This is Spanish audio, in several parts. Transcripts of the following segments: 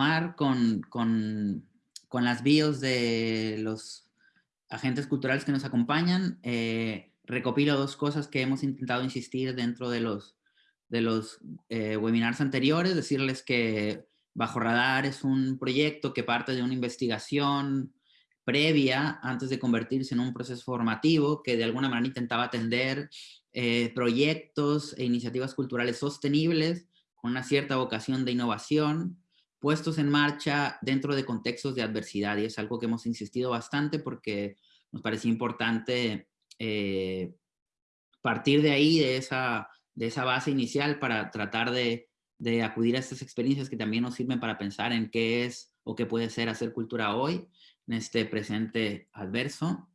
continuar con, con, con, las bios de los agentes culturales que nos acompañan, eh, recopilo dos cosas que hemos intentado insistir dentro de los, de los eh, webinars anteriores, decirles que Bajo Radar es un proyecto que parte de una investigación previa antes de convertirse en un proceso formativo que de alguna manera intentaba atender eh, proyectos e iniciativas culturales sostenibles con una cierta vocación de innovación, puestos en marcha dentro de contextos de adversidad. Y es algo que hemos insistido bastante porque nos parecía importante eh, partir de ahí, de esa, de esa base inicial para tratar de, de acudir a estas experiencias que también nos sirven para pensar en qué es o qué puede ser hacer cultura hoy en este presente adverso.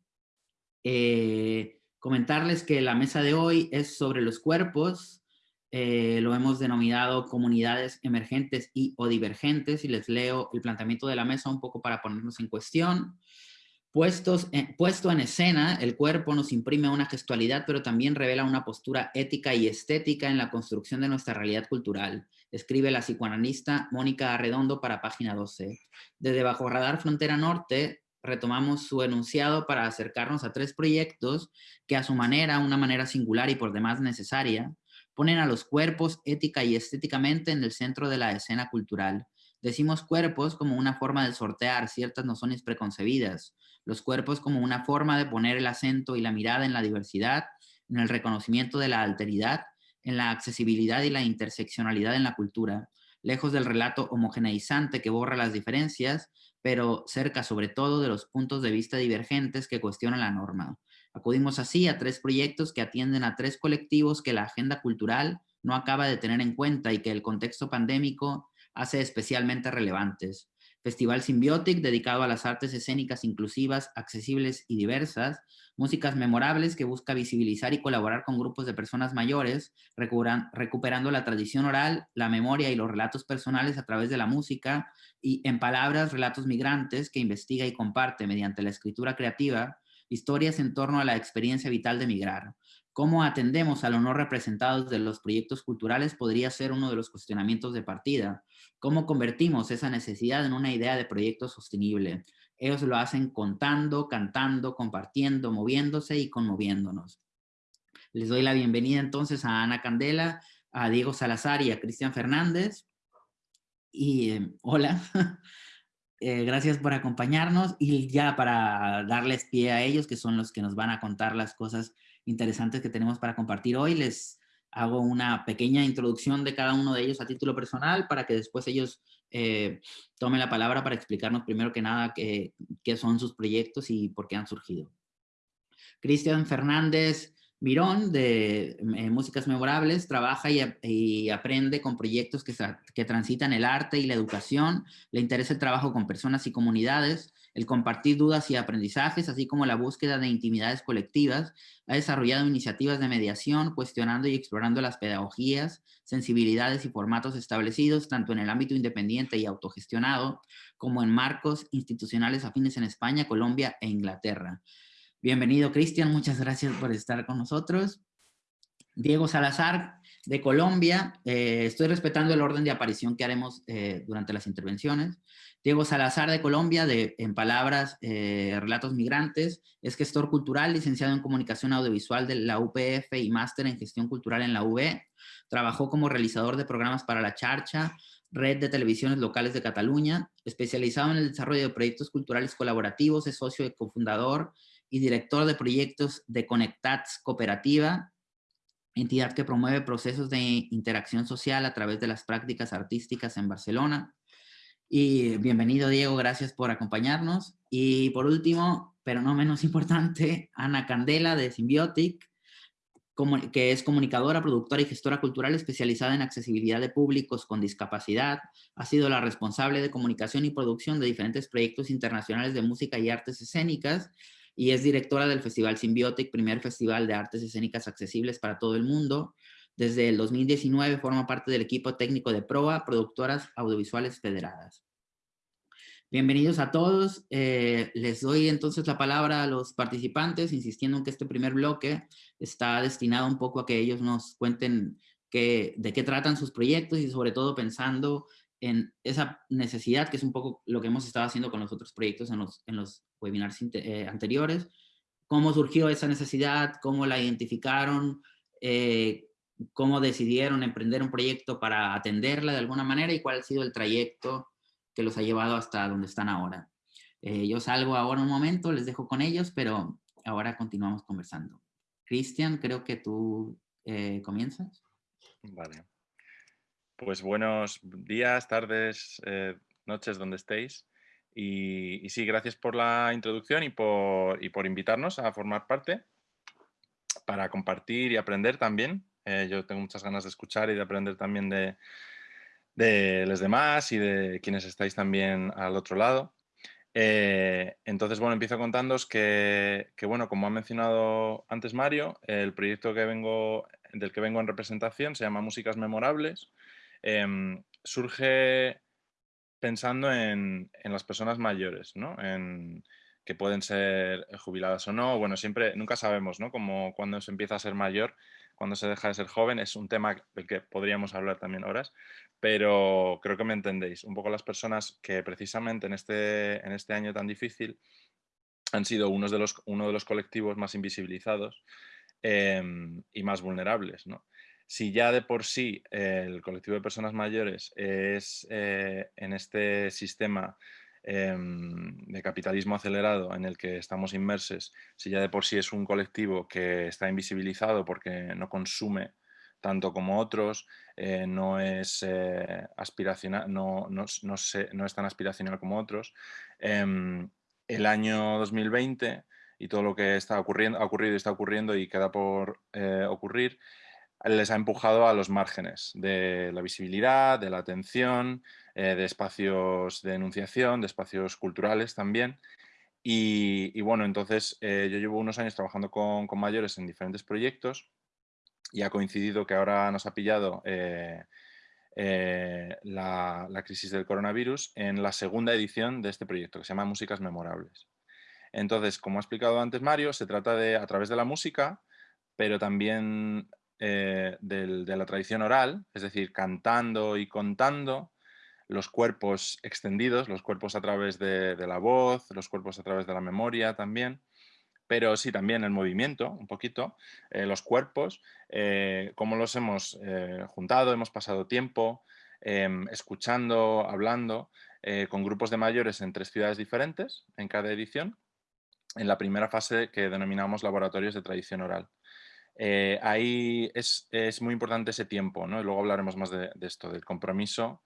Eh, Comentarles que la mesa de hoy es sobre los cuerpos, eh, lo hemos denominado comunidades emergentes y o divergentes, y les leo el planteamiento de la mesa un poco para ponernos en cuestión. Puestos puesto en escena, el cuerpo nos imprime una gestualidad, pero también revela una postura ética y estética en la construcción de nuestra realidad cultural, escribe la psicoanalista Mónica Arredondo para página 12. Desde Bajo Radar Frontera Norte, retomamos su enunciado para acercarnos a tres proyectos que a su manera, una manera singular y por demás necesaria, ponen a los cuerpos ética y estéticamente en el centro de la escena cultural. Decimos cuerpos como una forma de sortear ciertas nociones preconcebidas, los cuerpos como una forma de poner el acento y la mirada en la diversidad, en el reconocimiento de la alteridad, en la accesibilidad y la interseccionalidad en la cultura, lejos del relato homogeneizante que borra las diferencias pero cerca sobre todo de los puntos de vista divergentes que cuestionan la norma. Acudimos así a tres proyectos que atienden a tres colectivos que la agenda cultural no acaba de tener en cuenta y que el contexto pandémico hace especialmente relevantes. Festival Symbiotic, dedicado a las artes escénicas inclusivas, accesibles y diversas, músicas memorables que busca visibilizar y colaborar con grupos de personas mayores, recuperando la tradición oral, la memoria y los relatos personales a través de la música, y en palabras, relatos migrantes que investiga y comparte mediante la escritura creativa, historias en torno a la experiencia vital de migrar. Cómo atendemos a lo no representados de los proyectos culturales podría ser uno de los cuestionamientos de partida, ¿Cómo convertimos esa necesidad en una idea de proyecto sostenible? Ellos lo hacen contando, cantando, compartiendo, moviéndose y conmoviéndonos. Les doy la bienvenida entonces a Ana Candela, a Diego Salazar y a Cristian Fernández. Y eh, hola, eh, gracias por acompañarnos y ya para darles pie a ellos, que son los que nos van a contar las cosas interesantes que tenemos para compartir hoy, les hago una pequeña introducción de cada uno de ellos a título personal para que después ellos eh, tomen la palabra para explicarnos primero que nada qué, son sus proyectos y por qué han surgido. Cristian Fernández Mirón, de eh, Músicas Memorables, trabaja y, aprende con proyectos que, que transitan el arte y la educación, le interesa el trabajo con personas y comunidades, el compartir dudas y aprendizajes, así como la búsqueda de intimidades colectivas, ha desarrollado iniciativas de mediación, cuestionando y explorando las pedagogías, sensibilidades y formatos establecidos tanto en el ámbito independiente y autogestionado, como en marcos institucionales afines en España, Colombia e Inglaterra. Bienvenido, Cristian, muchas gracias por estar con nosotros. Diego Salazar, de Colombia, eh, estoy respetando el orden de aparición que haremos eh, durante las intervenciones. Diego Salazar de Colombia, de En Palabras, eh, Relatos Migrantes, es gestor cultural, licenciado en Comunicación Audiovisual de la UPF y máster en Gestión Cultural en la UB. Trabajó como realizador de programas para La Charcha, Red de Televisiones Locales de Cataluña, especializado en el desarrollo de proyectos culturales colaborativos, es socio y cofundador y director de proyectos de Conectats Cooperativa, entidad que promueve procesos de interacción social a través de las prácticas artísticas en Barcelona. Y bienvenido, Diego, gracias por acompañarnos. Y por último, pero no menos importante, Ana Candela de Symbiotic, que es comunicadora, productora y gestora cultural especializada en accesibilidad de públicos con discapacidad. Ha sido la responsable de comunicación y producción de diferentes proyectos internacionales de música y artes escénicas y es directora del Festival Symbiotic, primer festival de artes escénicas accesibles para todo el mundo. Desde el 2019 forma parte del equipo técnico de PROA, Productoras Audiovisuales Federadas. Bienvenidos a todos. Eh, les doy entonces la palabra a los participantes, insistiendo en que este primer bloque está destinado un poco a que ellos nos cuenten de qué tratan sus proyectos y sobre todo pensando en esa necesidad, que es un poco lo que hemos estado haciendo con los otros proyectos en los, en los webinars eh, anteriores, cómo surgió esa necesidad, cómo la identificaron, eh, cómo decidieron emprender un proyecto para atenderla de alguna manera y cuál ha sido el trayecto que los ha llevado hasta donde están ahora. Eh, yo salgo ahora un momento, les dejo con ellos, pero ahora continuamos conversando. Cristian, creo que tú comienzas. Vale. Pues buenos días, tardes, eh, noches, donde estéis. Y, sí, gracias por la introducción y por, por, invitarnos a formar parte para compartir y aprender también. Eh, yo tengo muchas ganas de escuchar y de aprender también de, de los demás y de quienes estáis también al otro lado. Eh, entonces, bueno, empiezo contándoos que, que, bueno, como ha mencionado antes Mario, el proyecto que vengo, del que vengo en representación se llama Músicas Memorables Em, surge pensando en, las personas mayores, ¿no? En, que pueden ser jubiladas o no. Bueno, siempre, nunca sabemos, ¿no? Como cuando se empieza a ser mayor, cuando se deja de ser joven, es un tema del que podríamos hablar también horas, pero creo que me entendéis. Un poco las personas que precisamente en este, en este año tan difícil han sido unos de los, uno de los colectivos más invisibilizados em, y más vulnerables, ¿no? Si ya de por sí el colectivo de personas mayores es eh, en este sistema em, de capitalismo acelerado en el que estamos inmersos, si ya de por sí es un colectivo que está invisibilizado porque no consume tanto como otros, eh, no es eh, aspiracional, no, no, es tan aspiracional como otros. Em, el año 2020 y todo lo que está ocurriendo, ha ocurrido y está ocurriendo y queda por ocurrir, les ha empujado a los márgenes de la visibilidad, de la atención, eh, de espacios de enunciación, de espacios culturales también. Y, bueno, entonces eh, yo llevo unos años trabajando con, mayores en diferentes proyectos y ha coincidido que ahora nos ha pillado eh, la, la, crisis del coronavirus en la segunda edición de este proyecto que se llama Músicas Memorables. Entonces, como ha explicado antes Mario, se trata de, a través de la música, pero también eh, de la tradición oral, es decir, cantando y contando, los cuerpos extendidos, los cuerpos a través de, la voz, los cuerpos a través de la memoria también, pero sí también el movimiento, un poquito, eh, los cuerpos, eh, cómo los hemos juntado, hemos pasado tiempo em, escuchando, hablando, con grupos de mayores en tres ciudades diferentes en cada edición, en la primera fase que denominamos laboratorios de tradición oral. Eh, ahí es, muy importante ese tiempo, ¿no? Y luego hablaremos más de, esto, del compromiso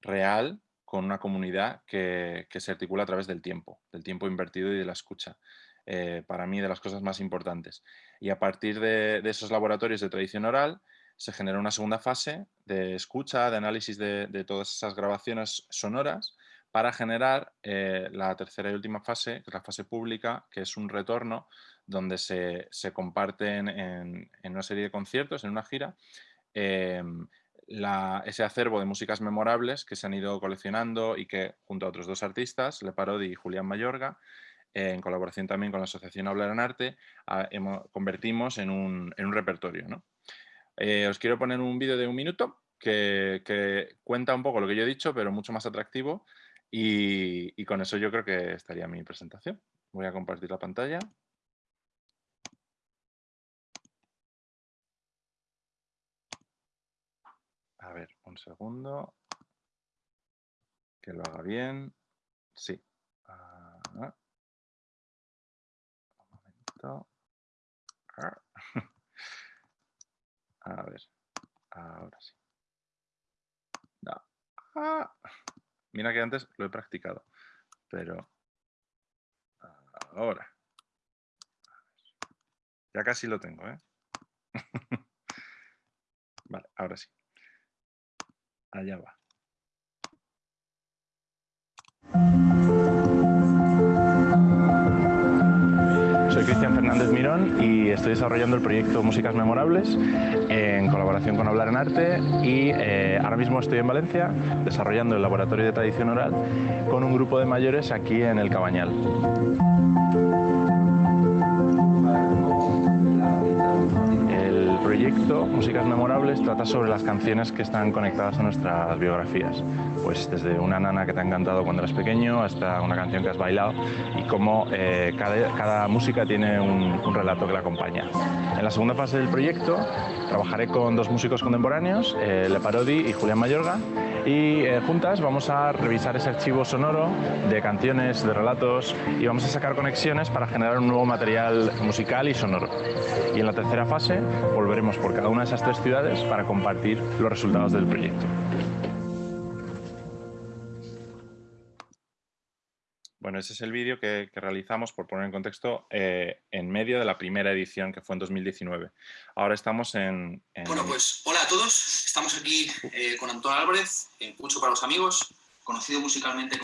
real con una comunidad que, se articula a través del tiempo, del tiempo invertido y de la escucha. Eh, para mí, de las cosas más importantes. Y a partir de, esos laboratorios de tradición oral, se genera una segunda fase de escucha, de análisis de, todas esas grabaciones sonoras para generar eh, la tercera y última fase, que es la fase pública, que es un retorno donde se, comparten en, una serie de conciertos, en una gira, em, ese acervo de músicas memorables que se han ido coleccionando y que junto a otros dos artistas, Le Parodi y Julián Mayorga, en colaboración también con la Asociación Hablar en Arte, convertimos en un, repertorio. Eh, os quiero poner un vídeo de un minuto que, cuenta un poco lo que yo he dicho, pero mucho más atractivo y, y con eso yo creo que estaría mi presentación. Voy a compartir la pantalla. A ver, un segundo. Que lo haga bien. Sí. Ah, un momento. Ah. A ver. Ahora sí. Ah. Mira que antes lo he practicado. Pero ahora. Ya casi lo tengo, ¿eh? vale, ahora sí. Allá va. Soy Cristian Fernández Mirón y estoy desarrollando el proyecto Músicas Memorables en colaboración con Hablar en Arte y eh, ahora mismo estoy en Valencia desarrollando el laboratorio de tradición oral con un grupo de mayores aquí en el Cabañal. Proyecto, Músicas Memorables, trata sobre las canciones que están conectadas a nuestras biografías. Pues desde una nana que te ha encantado cuando eras pequeño hasta una canción que has bailado y cómo eh, cada, música tiene un, relato que la acompaña. En la segunda fase del proyecto trabajaré con dos músicos contemporáneos, eh, Le Parodi y Julián Mayorga, y eh, juntas vamos a revisar ese archivo sonoro de canciones, de relatos y vamos a sacar conexiones para generar un nuevo material musical y sonoro. Y en la tercera fase volveremos por cada una de esas tres ciudades para compartir los resultados del proyecto. Bueno, ese es el vídeo que, realizamos, por poner en contexto, eh, en medio de la primera edición, que fue en 2019. Ahora estamos en... Bueno, pues hola a todos. Estamos aquí eh, con Antonio Álvarez, eh, Mucho para los amigos, conocido musicalmente...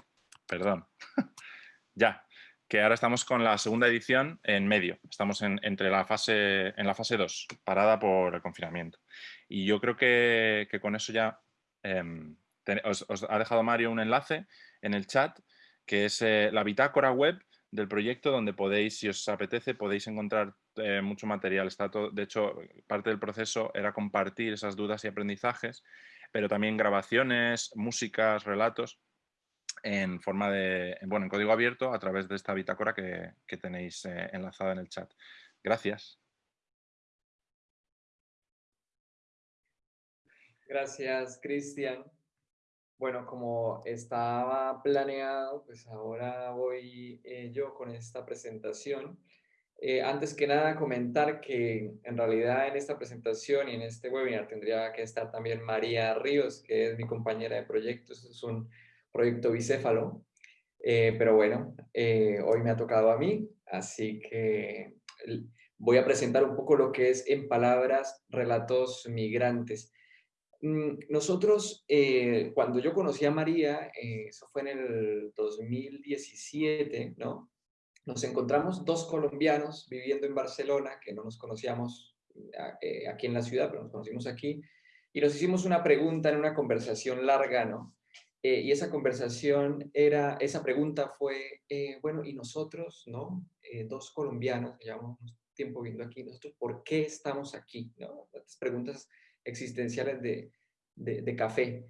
Perdón. ya. Que ahora estamos con la segunda edición en medio. Estamos en, entre la fase, en la fase 2, parada por el confinamiento. Y yo creo que, con eso ya... Em, os ha dejado Mario un enlace en el chat que es eh, la bitácora web del proyecto donde podéis, si os apetece, podéis encontrar eh, mucho material. Está de hecho, parte del proceso era compartir esas dudas y aprendizajes, pero también grabaciones, músicas, relatos en forma de, bueno, en código abierto a través de esta bitácora que, tenéis eh, enlazada en el chat. Gracias. Gracias, Cristian. Bueno, como estaba planeado, pues ahora voy eh, yo con esta presentación. Eh, antes que nada, comentar que en realidad en esta presentación y en este webinar tendría que estar también María Ríos, que es mi compañera de proyecto. Este es un proyecto bicéfalo. Eh, pero bueno, hoy me ha tocado a mí, así que voy a presentar un poco lo que es en palabras relatos migrantes. Mm, nosotros, eh, cuando yo conocí a María, eh, eso fue en el 2017, ¿no? Nos encontramos dos colombianos viviendo en Barcelona, que no nos conocíamos eh, aquí en la ciudad, pero nos conocimos aquí, y nos hicimos una pregunta en una conversación larga, ¿no? Y esa conversación era, esa pregunta fue, bueno, ¿y nosotros, no? dos colombianos, llevamos tiempo viendo aquí, nosotros, ¿por qué estamos aquí? ¿no? Las preguntas existenciales de, de, café.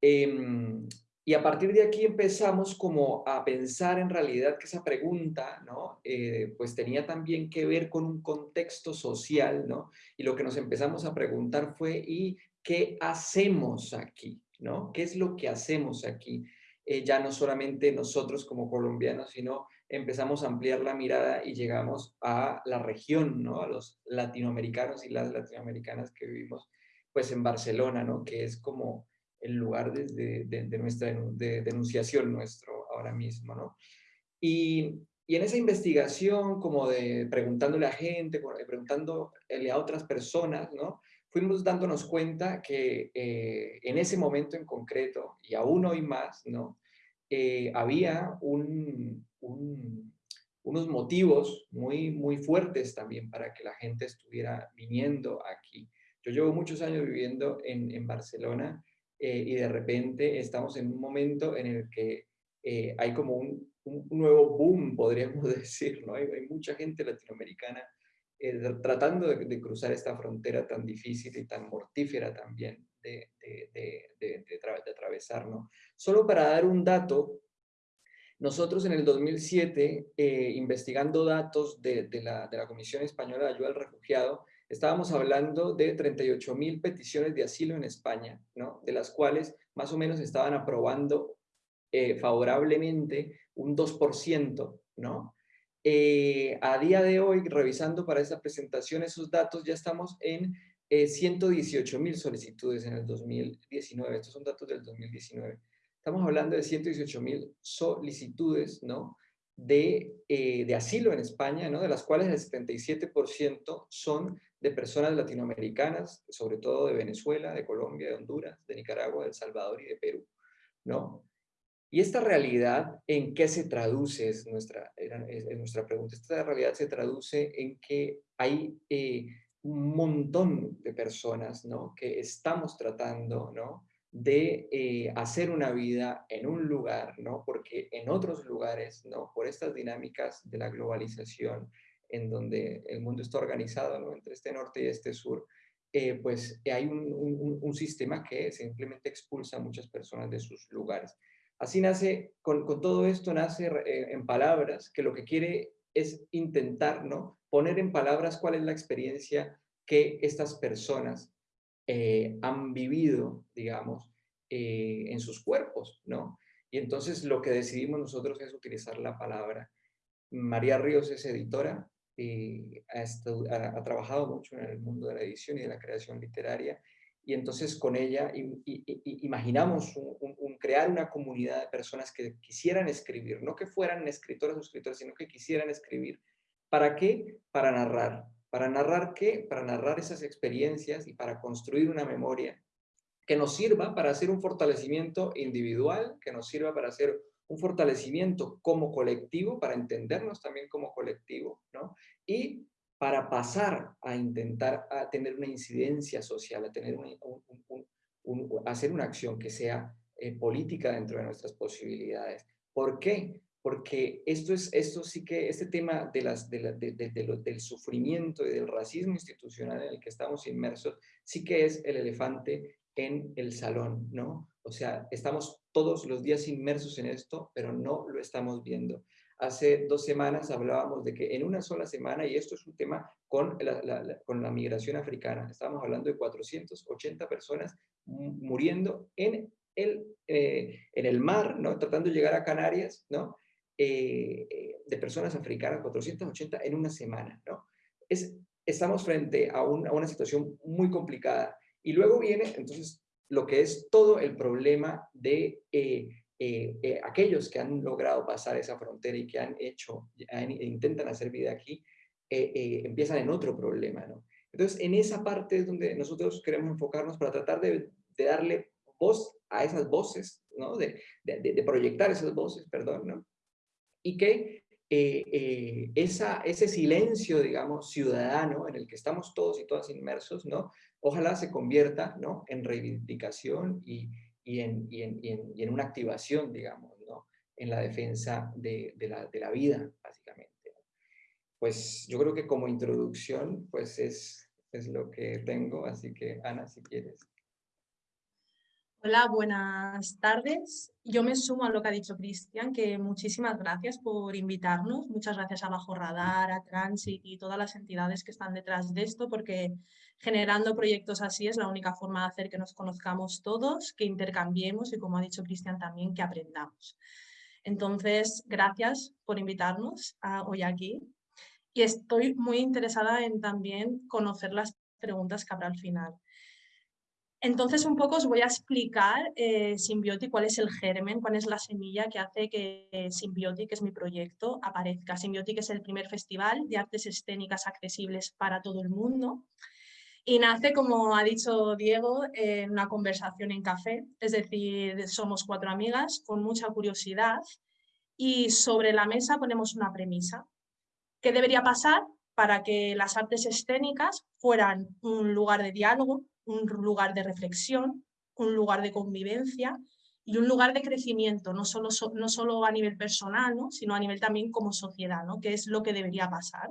Em, y a partir de aquí empezamos como a pensar en realidad que esa pregunta, ¿no? Eh, pues tenía también que ver con un contexto social, ¿no? Y lo que nos empezamos a preguntar fue, ¿y qué hacemos aquí? ¿No? ¿Qué es lo que hacemos aquí? Eh, ya no solamente nosotros como colombianos, sino empezamos a ampliar la mirada y llegamos a la región, ¿no? A los latinoamericanos y las latinoamericanas que vivimos pues en Barcelona, ¿no? Que es como el lugar de, de, nuestra denunciación nuestro ahora mismo, ¿no? Y, y, en esa investigación, como de preguntándole a gente, preguntándole a otras personas, ¿no? Fuimos dándonos cuenta que eh, en ese momento en concreto, y aún hoy más, ¿no? Eh, había un, un, unos motivos muy, muy fuertes también para que la gente estuviera viniendo aquí. Yo llevo muchos años viviendo en, Barcelona eh, y de repente estamos en un momento en el que hay como un, nuevo boom, podríamos decir, ¿no? Hay, mucha gente latinoamericana eh, tratando de, cruzar esta frontera tan difícil y tan mortífera también de, de, atravesar, ¿no? Solo para dar un dato, nosotros en el 2007, investigando datos de, la, de la Comisión Española de Ayuda al Refugiado, estábamos hablando de 38 mil peticiones de asilo en España, ¿no? de las cuales más o menos estaban aprobando eh, favorablemente un 2%. ¿no? Eh, a día de hoy, revisando para esta presentación esos datos, ya estamos en 118 eh, mil solicitudes en el 2019. Estos son datos del 2019. Estamos hablando de 118 mil solicitudes, ¿no? de, eh, asilo en España, ¿no? de las cuales el 77% son de personas latinoamericanas, sobre todo de Venezuela, de Colombia, de Honduras, de Nicaragua, de El Salvador y de Perú. ¿no? Y esta realidad, ¿en qué se traduce? Es nuestra, es nuestra pregunta. Esta realidad se traduce en que hay eh, un montón de personas ¿no? que estamos tratando ¿no? de eh, hacer una vida en un lugar, ¿no? porque en otros lugares, ¿no? por estas dinámicas de la globalización, en donde el mundo está organizado ¿no? entre este norte y este sur, eh, pues hay un, un, un, sistema que simplemente expulsa a muchas personas de sus lugares. Así nace, con, todo esto nace eh, en palabras, que lo que quiere es intentar, ¿no? Poner en palabras cuál es la experiencia que estas personas eh, han vivido, digamos, en sus cuerpos, ¿no? Y entonces lo que decidimos nosotros es utilizar la palabra. María Ríos es editora, eh, ha, trabajado mucho en el mundo de la edición y de la creación literaria, y entonces con ella imaginamos crear una comunidad de personas que quisieran escribir, no que fueran escritoras o escritores, sino que quisieran escribir. ¿Para qué? Para narrar. ¿Para narrar qué? Para narrar esas experiencias y para construir una memoria que nos sirva para hacer un fortalecimiento individual, que nos sirva para hacer un fortalecimiento como colectivo, para entendernos también como colectivo, ¿no? Y para pasar a intentar a tener una incidencia social, a tener hacer una acción que sea eh, política dentro de nuestras posibilidades. ¿Por qué? Porque esto, es, esto sí que, este tema de las, de del sufrimiento y del racismo institucional en el que estamos inmersos, sí que es el elefante en el salón, ¿no? O sea, estamos todos los días inmersos en esto, pero no lo estamos viendo. Hace dos semanas hablábamos de que en una sola semana, y esto es un tema con la, con la migración africana, estábamos hablando de 480 personas muriendo en el, eh, en el mar, ¿no? tratando de llegar a Canarias, ¿no? Eh, eh, de personas africanas, 480 en una semana. ¿no? Es, estamos frente a, a una situación muy complicada. Y luego viene, entonces, lo que es todo el problema de eh, eh, eh, aquellos que han logrado pasar esa frontera y que han hecho, intentan hacer vida aquí, empiezan en otro problema, ¿no? Entonces, en esa parte es donde nosotros queremos enfocarnos para tratar de, darle voz a esas voces, ¿no? De, de, proyectar esas voces, perdón, ¿no? Y que esa, ese silencio, digamos, ciudadano en el que estamos todos y todas inmersos, ¿no? ojalá se convierta ¿no? en reivindicación y, y, en, y, en, y, en, una activación, digamos, ¿no? en la defensa de, de, la, de la, vida, básicamente. Pues yo creo que como introducción, pues es, es lo que tengo, así que Ana, si quieres. Hola, buenas tardes. Yo me sumo a lo que ha dicho Cristian, que muchísimas gracias por invitarnos. Muchas gracias a Bajo Radar, a Transit y todas las entidades que están detrás de esto, porque generando proyectos así es la única forma de hacer que nos conozcamos todos, que intercambiemos y, como ha dicho Cristian también, que aprendamos. Entonces, gracias por invitarnos hoy aquí. Y estoy muy interesada en también conocer las preguntas que habrá al final. Entonces, un poco os voy a explicar eh, cuál es el germen, cuál es la semilla que hace que Symbiotic, que es mi proyecto, aparezca. Symbiotic es el primer festival de artes escénicas accesibles para todo el mundo y nace, como ha dicho Diego, en una conversación en café, es decir, somos cuatro amigas con mucha curiosidad y sobre la mesa ponemos una premisa. ¿Qué debería pasar para que las artes escénicas fueran un lugar de diálogo, un lugar de reflexión, un lugar de convivencia y un lugar de crecimiento, no solo, no solo a nivel personal, sino a nivel también como sociedad, ¿no? que es lo que debería pasar.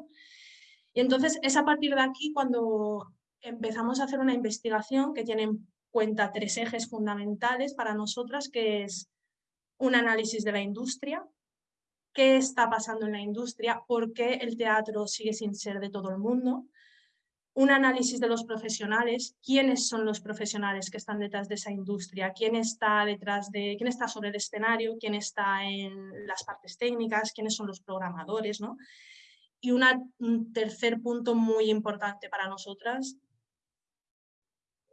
Y entonces es a partir de aquí cuando empezamos a hacer una investigación que tiene en cuenta tres ejes fundamentales para nosotras, que es un análisis de la industria, qué está pasando en la industria, por qué el teatro sigue sin ser de todo el mundo, un análisis de los profesionales, quiénes son los profesionales que están detrás de esa industria, quién está detrás de, quién está sobre el escenario, quién está en las partes técnicas, quiénes son los programadores, ¿no? Y un tercer punto muy importante para nosotras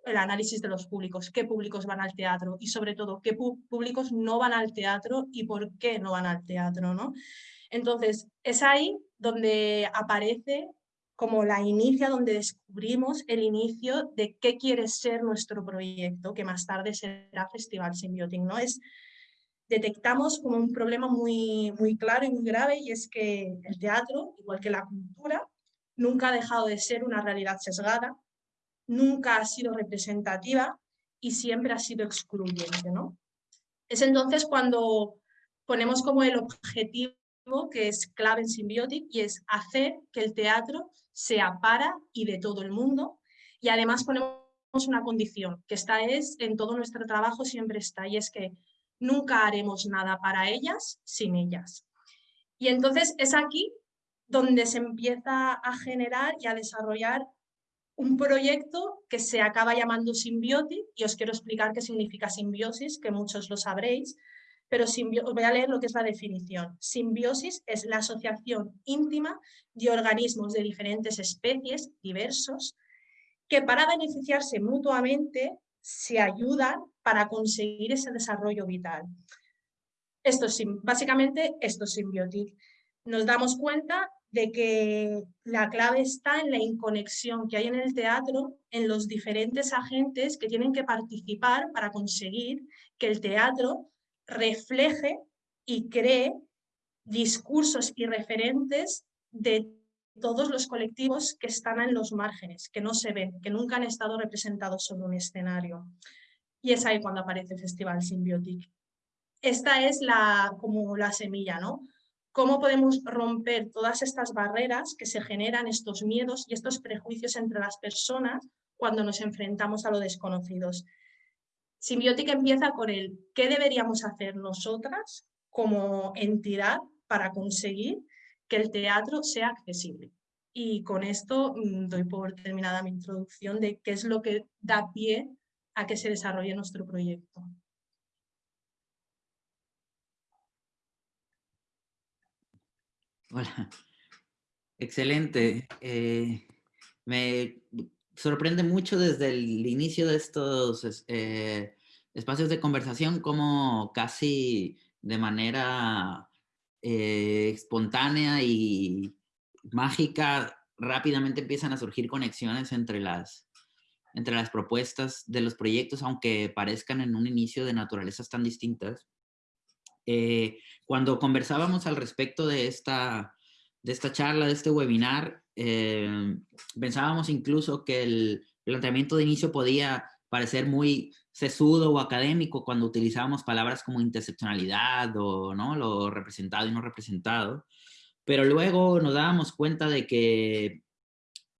el análisis de los públicos, qué públicos van al teatro y sobre todo qué públicos no van al teatro y por qué no van al teatro. ¿no? Entonces, es ahí donde aparece como la inicia, donde descubrimos el inicio de qué quiere ser nuestro proyecto, que más tarde será Festival Symbiotic, ¿no? Es, detectamos como un problema muy, muy claro y muy grave y es que el teatro, igual que la cultura, nunca ha dejado de ser una realidad sesgada, nunca ha sido representativa y siempre ha sido excluyente, ¿no? Es entonces cuando ponemos como el objetivo que es clave en Symbiotic y es hacer que el teatro sea para y de todo el mundo y además ponemos una condición, que esta es en todo nuestro trabajo siempre está y es que nunca haremos nada para ellas sin ellas. Y entonces es aquí donde se empieza a generar y a desarrollar un proyecto que se acaba llamando Symbiotic y os quiero explicar qué significa simbiosis, que muchos lo sabréis, pero voy a leer lo que es la definición. Simbiosis es la asociación íntima de organismos de diferentes especies, diversos, que para beneficiarse mutuamente se ayudan para conseguir ese desarrollo vital. Esto es, básicamente esto es Symbiotic. Nos damos cuenta de que la clave está en la inconexión que hay en el teatro, en los diferentes agentes que tienen que participar para conseguir que el teatro refleje y cree discursos y referentes de todos los colectivos que están en los márgenes, que no se ven, que nunca han estado representados sobre un escenario. Y es ahí cuando aparece el Festival Symbiotic. Esta es la, como la semilla, ¿no? Cómo podemos romper todas estas barreras que se generan, estos miedos y estos prejuicios entre las personas cuando nos enfrentamos a lo desconocidos. Simbiótica empieza con el qué deberíamos hacer nosotras como entidad para conseguir que el teatro sea accesible. Y con esto mm, doy por terminada mi introducción de qué es lo que da pie a que se desarrolle nuestro proyecto. Hola. Excelente. Eh, me sorprende mucho desde el inicio de estos eh, espacios de conversación como casi de manera eh, espontánea y mágica rápidamente empiezan a surgir conexiones entre las, entre las propuestas de los proyectos, aunque parezcan en un inicio de naturalezas tan distintas. Cuando conversábamos al respecto de esta, de esta charla, de este webinar, eh, pensábamos incluso que el planteamiento de inicio podía parecer muy sesudo o académico cuando utilizábamos palabras como interseccionalidad o ¿no? lo representado y no representado. Pero luego nos dábamos cuenta de que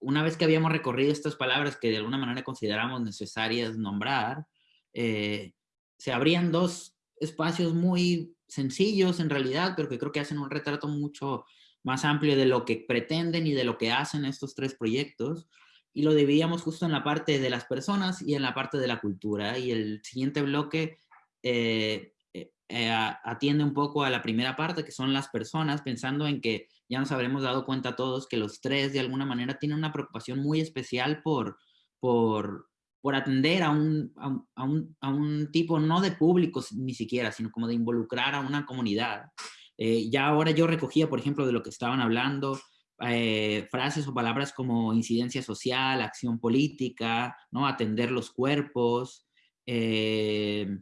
una vez que habíamos recorrido estas palabras que de alguna manera consideramos necesarias nombrar, eh, se abrían dos espacios muy sencillos en realidad, pero que creo que hacen un retrato mucho más amplio de lo que pretenden y de lo que hacen estos tres proyectos. Y lo dividíamos justo en la parte de las personas y en la parte de la cultura. Y el siguiente bloque eh, eh, eh, atiende un poco a la primera parte, que son las personas, pensando en que ya nos habremos dado cuenta todos que los tres de alguna manera tienen una preocupación muy especial por, por, por atender a un, a, un, a un, tipo no de público ni siquiera, sino como de involucrar a una comunidad. Eh, ya ahora yo recogía, por ejemplo, de lo que estaban hablando, eh, frases o palabras como incidencia social, acción política, ¿no? atender los cuerpos, eh,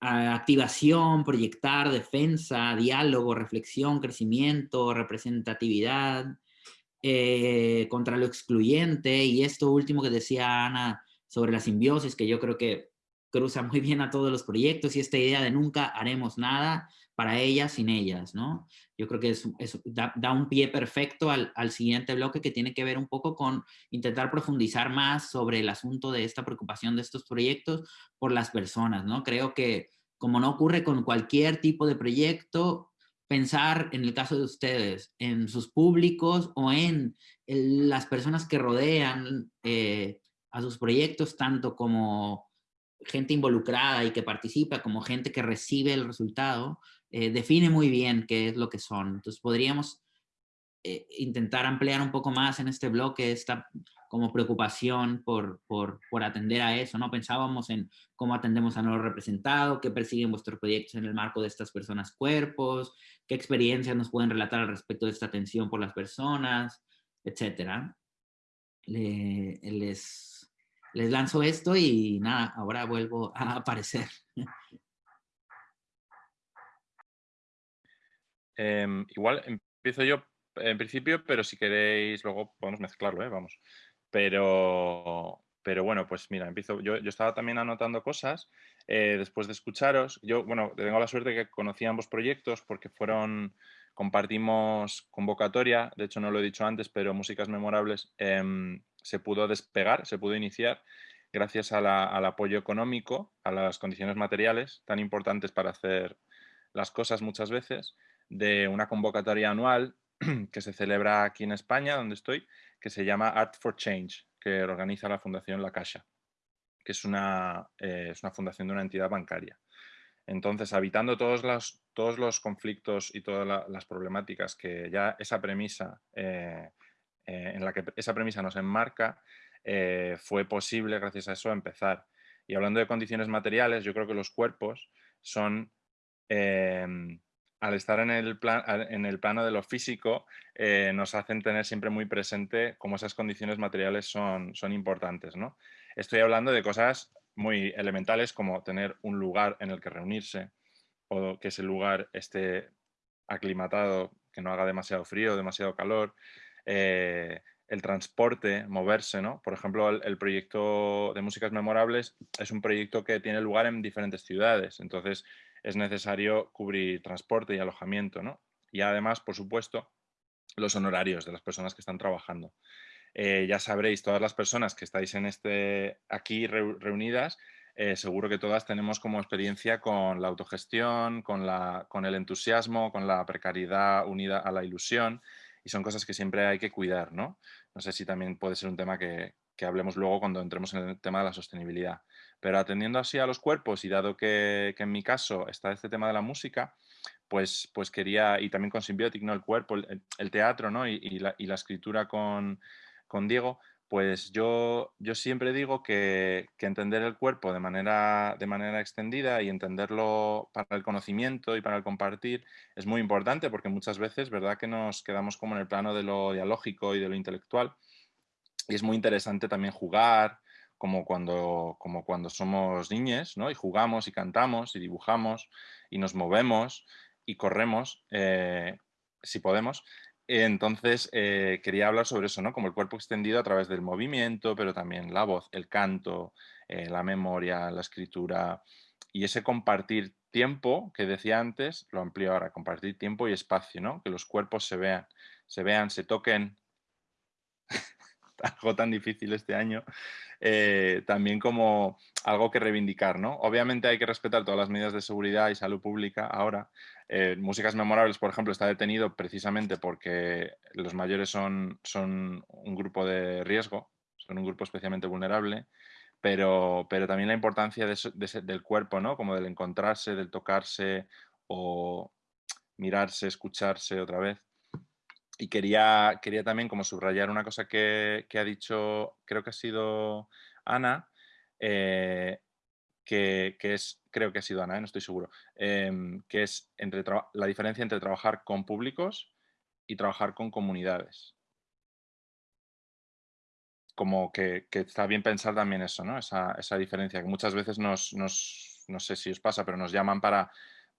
activación, proyectar, defensa, diálogo, reflexión, crecimiento, representatividad, eh, contra lo excluyente y esto último que decía Ana sobre la simbiosis, que yo creo que cruza muy bien a todos los proyectos y esta idea de nunca haremos nada para ellas sin ellas, ¿no? Yo creo que es, da, un pie perfecto al, siguiente bloque que tiene que ver un poco con intentar profundizar más sobre el asunto de esta preocupación de estos proyectos por las personas, ¿no? Creo que como no ocurre con cualquier tipo de proyecto, pensar en el caso de ustedes, en sus públicos o en las personas que rodean eh, a sus proyectos, tanto como gente involucrada y que participa, como gente que recibe el resultado, eh, define muy bien qué es lo que son. Entonces podríamos eh, intentar ampliar un poco más en este bloque esta como preocupación por, por, por, atender a eso, ¿no? Pensábamos en cómo atendemos a no representado, qué persiguen vuestros proyectos en el marco de estas personas cuerpos, experiencias nos pueden relatar al respecto de esta atención por las personas, etcétera. les, lanzo esto y nada, ahora vuelvo a aparecer. Em, igual empiezo yo en principio, pero si queréis luego podemos mezclarlo, ¿eh? vamos. Pero, pero bueno, pues mira, empiezo. Yo estaba también anotando cosas eh, después de escucharos. Yo, bueno, tengo la suerte de que conocí ambos proyectos porque fueron, compartimos convocatoria, de hecho no lo he dicho antes, pero Músicas Memorables em, se pudo despegar, se pudo iniciar gracias al apoyo económico, a las condiciones materiales tan importantes para hacer las cosas muchas veces, de una convocatoria anual que se celebra aquí en España, donde estoy, que se llama Art for Change, que organiza la Fundación La Caixa, que es una, eh, es una fundación de una entidad bancaria. Entonces, habitando todos los, todos los conflictos y todas las problemáticas que ya esa premisa, eh, eh, en la que esa premisa nos enmarca, fue posible, gracias a eso, empezar. Y hablando de condiciones materiales, yo creo que los cuerpos son al estar en el, plan, en el plano de lo físico, nos hacen tener siempre muy presente cómo esas condiciones materiales son, son importantes. ¿no? Estoy hablando de cosas muy elementales como tener un lugar en el que reunirse o que ese lugar esté aclimatado, que no haga demasiado frío, demasiado calor, eh, el transporte, moverse, ¿no? Por ejemplo, el, el, proyecto de Músicas Memorables es un proyecto que tiene lugar en diferentes ciudades, entonces es necesario cubrir transporte y alojamiento, ¿no? Y además, por supuesto, los honorarios de las personas que están trabajando. Eh, ya sabréis, todas las personas que estáis en este, aquí reunidas, eh, seguro que todas tenemos como experiencia con la autogestión, con, la, con el entusiasmo, con la precariedad unida a la ilusión, y son cosas que siempre hay que cuidar, ¿no? No sé si también puede ser un tema que, hablemos luego cuando entremos en el tema de la sostenibilidad. Pero atendiendo así a los cuerpos y dado que, en mi caso está este tema de la música, pues, pues quería, y también con Symbiotic, el cuerpo, el, teatro ¿no? y, la, escritura con, Diego, pues yo, yo siempre digo que, entender el cuerpo de manera, de manera extendida y entenderlo para el conocimiento y para el compartir es muy importante porque muchas veces, ¿verdad? Que nos quedamos como en el plano de lo dialógico y de lo intelectual y es muy interesante también jugar, como cuando, como cuando somos niños, ¿no? Y jugamos y cantamos y dibujamos y nos movemos y corremos, eh, si podemos. Entonces, eh, quería hablar sobre eso, ¿no? Como el cuerpo extendido a través del movimiento, pero también la voz, el canto, eh, la memoria, la escritura y ese compartir tiempo que decía antes, lo amplío ahora, compartir tiempo y espacio, ¿no? Que los cuerpos se vean, se vean, se toquen, algo tan difícil este año, eh, también como algo que reivindicar, ¿no? Obviamente hay que respetar todas las medidas de seguridad y salud pública ahora. Eh, Músicas Memorables, por ejemplo, está detenido precisamente porque los mayores son, son un grupo de riesgo, son un grupo especialmente vulnerable, pero, pero también la importancia del cuerpo, ¿no? Como del encontrarse, del tocarse o mirarse, escucharse otra vez. Y quería, quería también como subrayar una cosa que, ha dicho, creo que ha sido Ana, eh, que, es, creo que ha sido Ana, eh, no estoy seguro, em, que es entre la diferencia entre trabajar con públicos y trabajar con comunidades. Como que, está bien pensar también eso, ¿no? Esa, esa diferencia, que muchas veces nos, no sé si os pasa, pero nos llaman para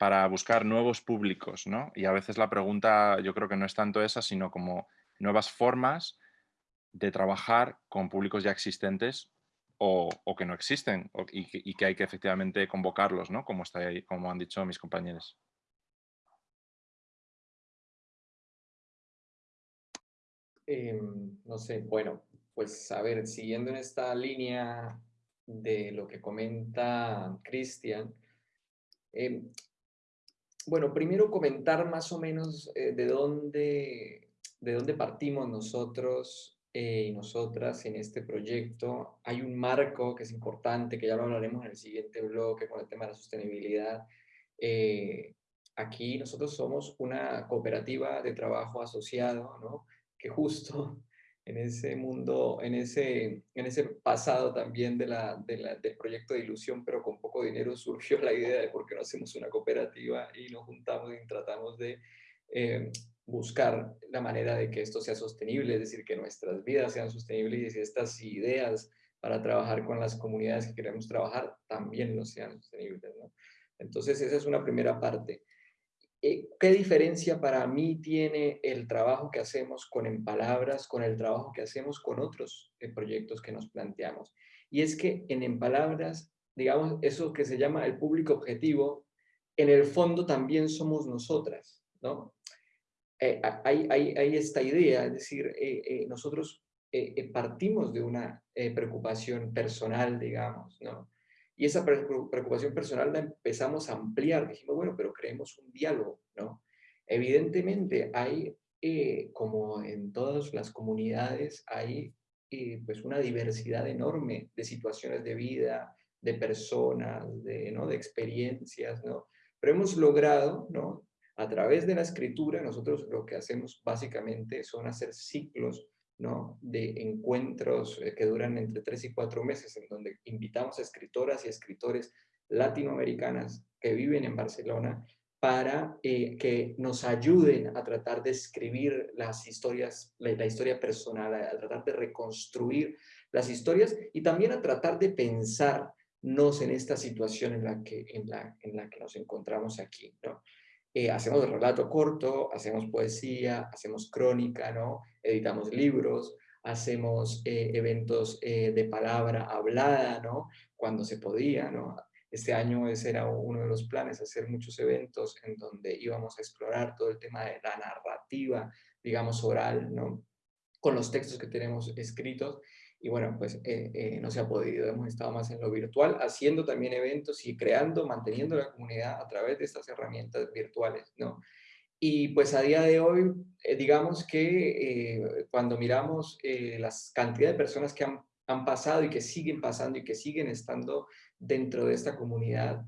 para buscar nuevos públicos, ¿no? Y a veces la pregunta yo creo que no es tanto esa, sino como nuevas formas de trabajar con públicos ya existentes o, que no existen y, que hay que efectivamente convocarlos, ¿no? Como, está ahí, como han dicho mis compañeros. Em, no sé, bueno, pues a ver, siguiendo en esta línea de lo que comenta Cristian, em, bueno, primero comentar más o menos eh, de, dónde, de dónde partimos nosotros eh, y nosotras en este proyecto. Hay un marco que es importante, que ya lo hablaremos en el siguiente bloque con el tema de la sostenibilidad. Eh, aquí nosotros somos una cooperativa de trabajo asociado, ¿no? que justo en ese mundo, en ese, en ese pasado también de la, del proyecto de ilusión, pero con poco dinero surgió la idea de por qué no hacemos una cooperativa y nos juntamos y tratamos de eh, buscar la manera de que esto sea sostenible, es decir, que nuestras vidas sean sostenibles y estas ideas para trabajar con las comunidades que queremos trabajar también no sean sostenibles. Entonces esa es una primera parte. Eh, ¿Qué diferencia para mí tiene el trabajo que hacemos con En Palabras con el trabajo que hacemos con otros eh, proyectos que nos planteamos? Y es que en En Palabras, digamos, eso que se llama el público objetivo, en el fondo también somos nosotras, ¿no? Eh, hay, hay, hay, esta idea, es decir, nosotros partimos de una preocupación personal, digamos, ¿no? Y esa preocupación personal la empezamos a ampliar. Dijimos, bueno, pero creemos un diálogo, ¿no? Evidentemente hay, eh, como en todas las comunidades, hay eh, pues una diversidad enorme de situaciones de vida, de personas, de, ¿no? de experiencias, ¿no? Pero hemos logrado, ¿no? A través de la escritura, nosotros lo que hacemos básicamente son hacer ciclos de encuentros eh, que duran entre tres y cuatro meses, en donde invitamos a escritoras y escritores latinoamericanas que viven en Barcelona para eh, que nos ayuden a tratar de escribir las historias, la, historia personal, a, tratar de reconstruir las historias y también a tratar de pensarnos en esta situación en la que, en la, en la que nos encontramos aquí. ¿no? Eh, hacemos relato corto, hacemos poesía, hacemos crónica, ¿no? editamos libros, hacemos eh, eventos eh, de palabra hablada, ¿no? cuando se podía. ¿no? Este año ese era uno de los planes, hacer muchos eventos en donde íbamos a explorar todo el tema de la narrativa, digamos, oral, ¿no? con los textos que tenemos escritos y bueno, pues eh, eh, no se ha podido, hemos estado más en lo virtual, haciendo también eventos y creando, manteniendo la comunidad a través de estas herramientas virtuales, ¿no? Y pues a día de hoy, eh, digamos que cuando miramos las cantidades de personas que han, han, pasado y que siguen pasando y que siguen estando dentro de esta comunidad,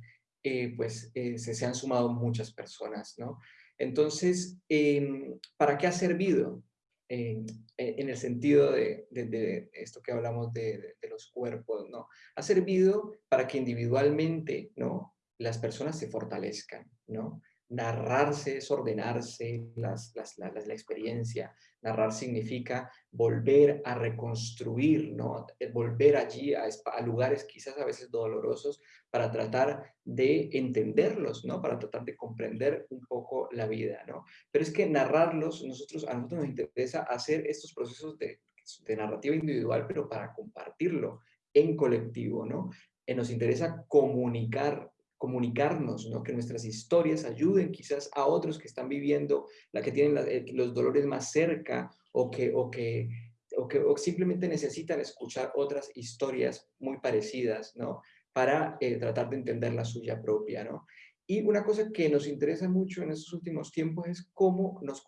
pues se, se, han sumado muchas personas, ¿no? Entonces, em, ¿para qué ha servido? En, el sentido de, esto que hablamos de, los cuerpos, ¿no? Ha servido para que individualmente, ¿no? Las personas se fortalezcan, ¿no? Narrarse es ordenarse las, la, experiencia. Narrar significa volver a reconstruir, ¿no? Eh, volver allí a, lugares quizás a veces dolorosos para tratar de entenderlos, ¿no? Para tratar de comprender un poco la vida, ¿no? Pero es que narrarlos, nosotros, a nosotros nos interesa hacer estos procesos de, de narrativa individual, pero para compartirlo en colectivo, ¿no? Eh, nos interesa comunicar comunicarnos, ¿no? que nuestras historias ayuden quizás a otros que están viviendo, la que tienen eh, los dolores más cerca o que, o que, o que simplemente necesitan escuchar otras historias muy parecidas, ¿no? Para eh, tratar de entender la suya propia, ¿no? Y una cosa que nos interesa mucho en estos últimos tiempos es cómo nos,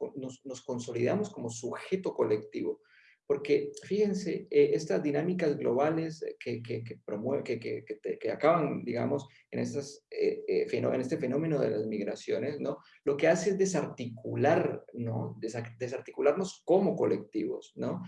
nos consolidamos como sujeto colectivo. Porque fíjense, eh, estas dinámicas globales que, que, que, acaban, digamos, en, estas, eh, eh, en este fenómeno de las migraciones, ¿no? Lo que hace es desarticular, ¿no? desarticularnos como colectivos, ¿no?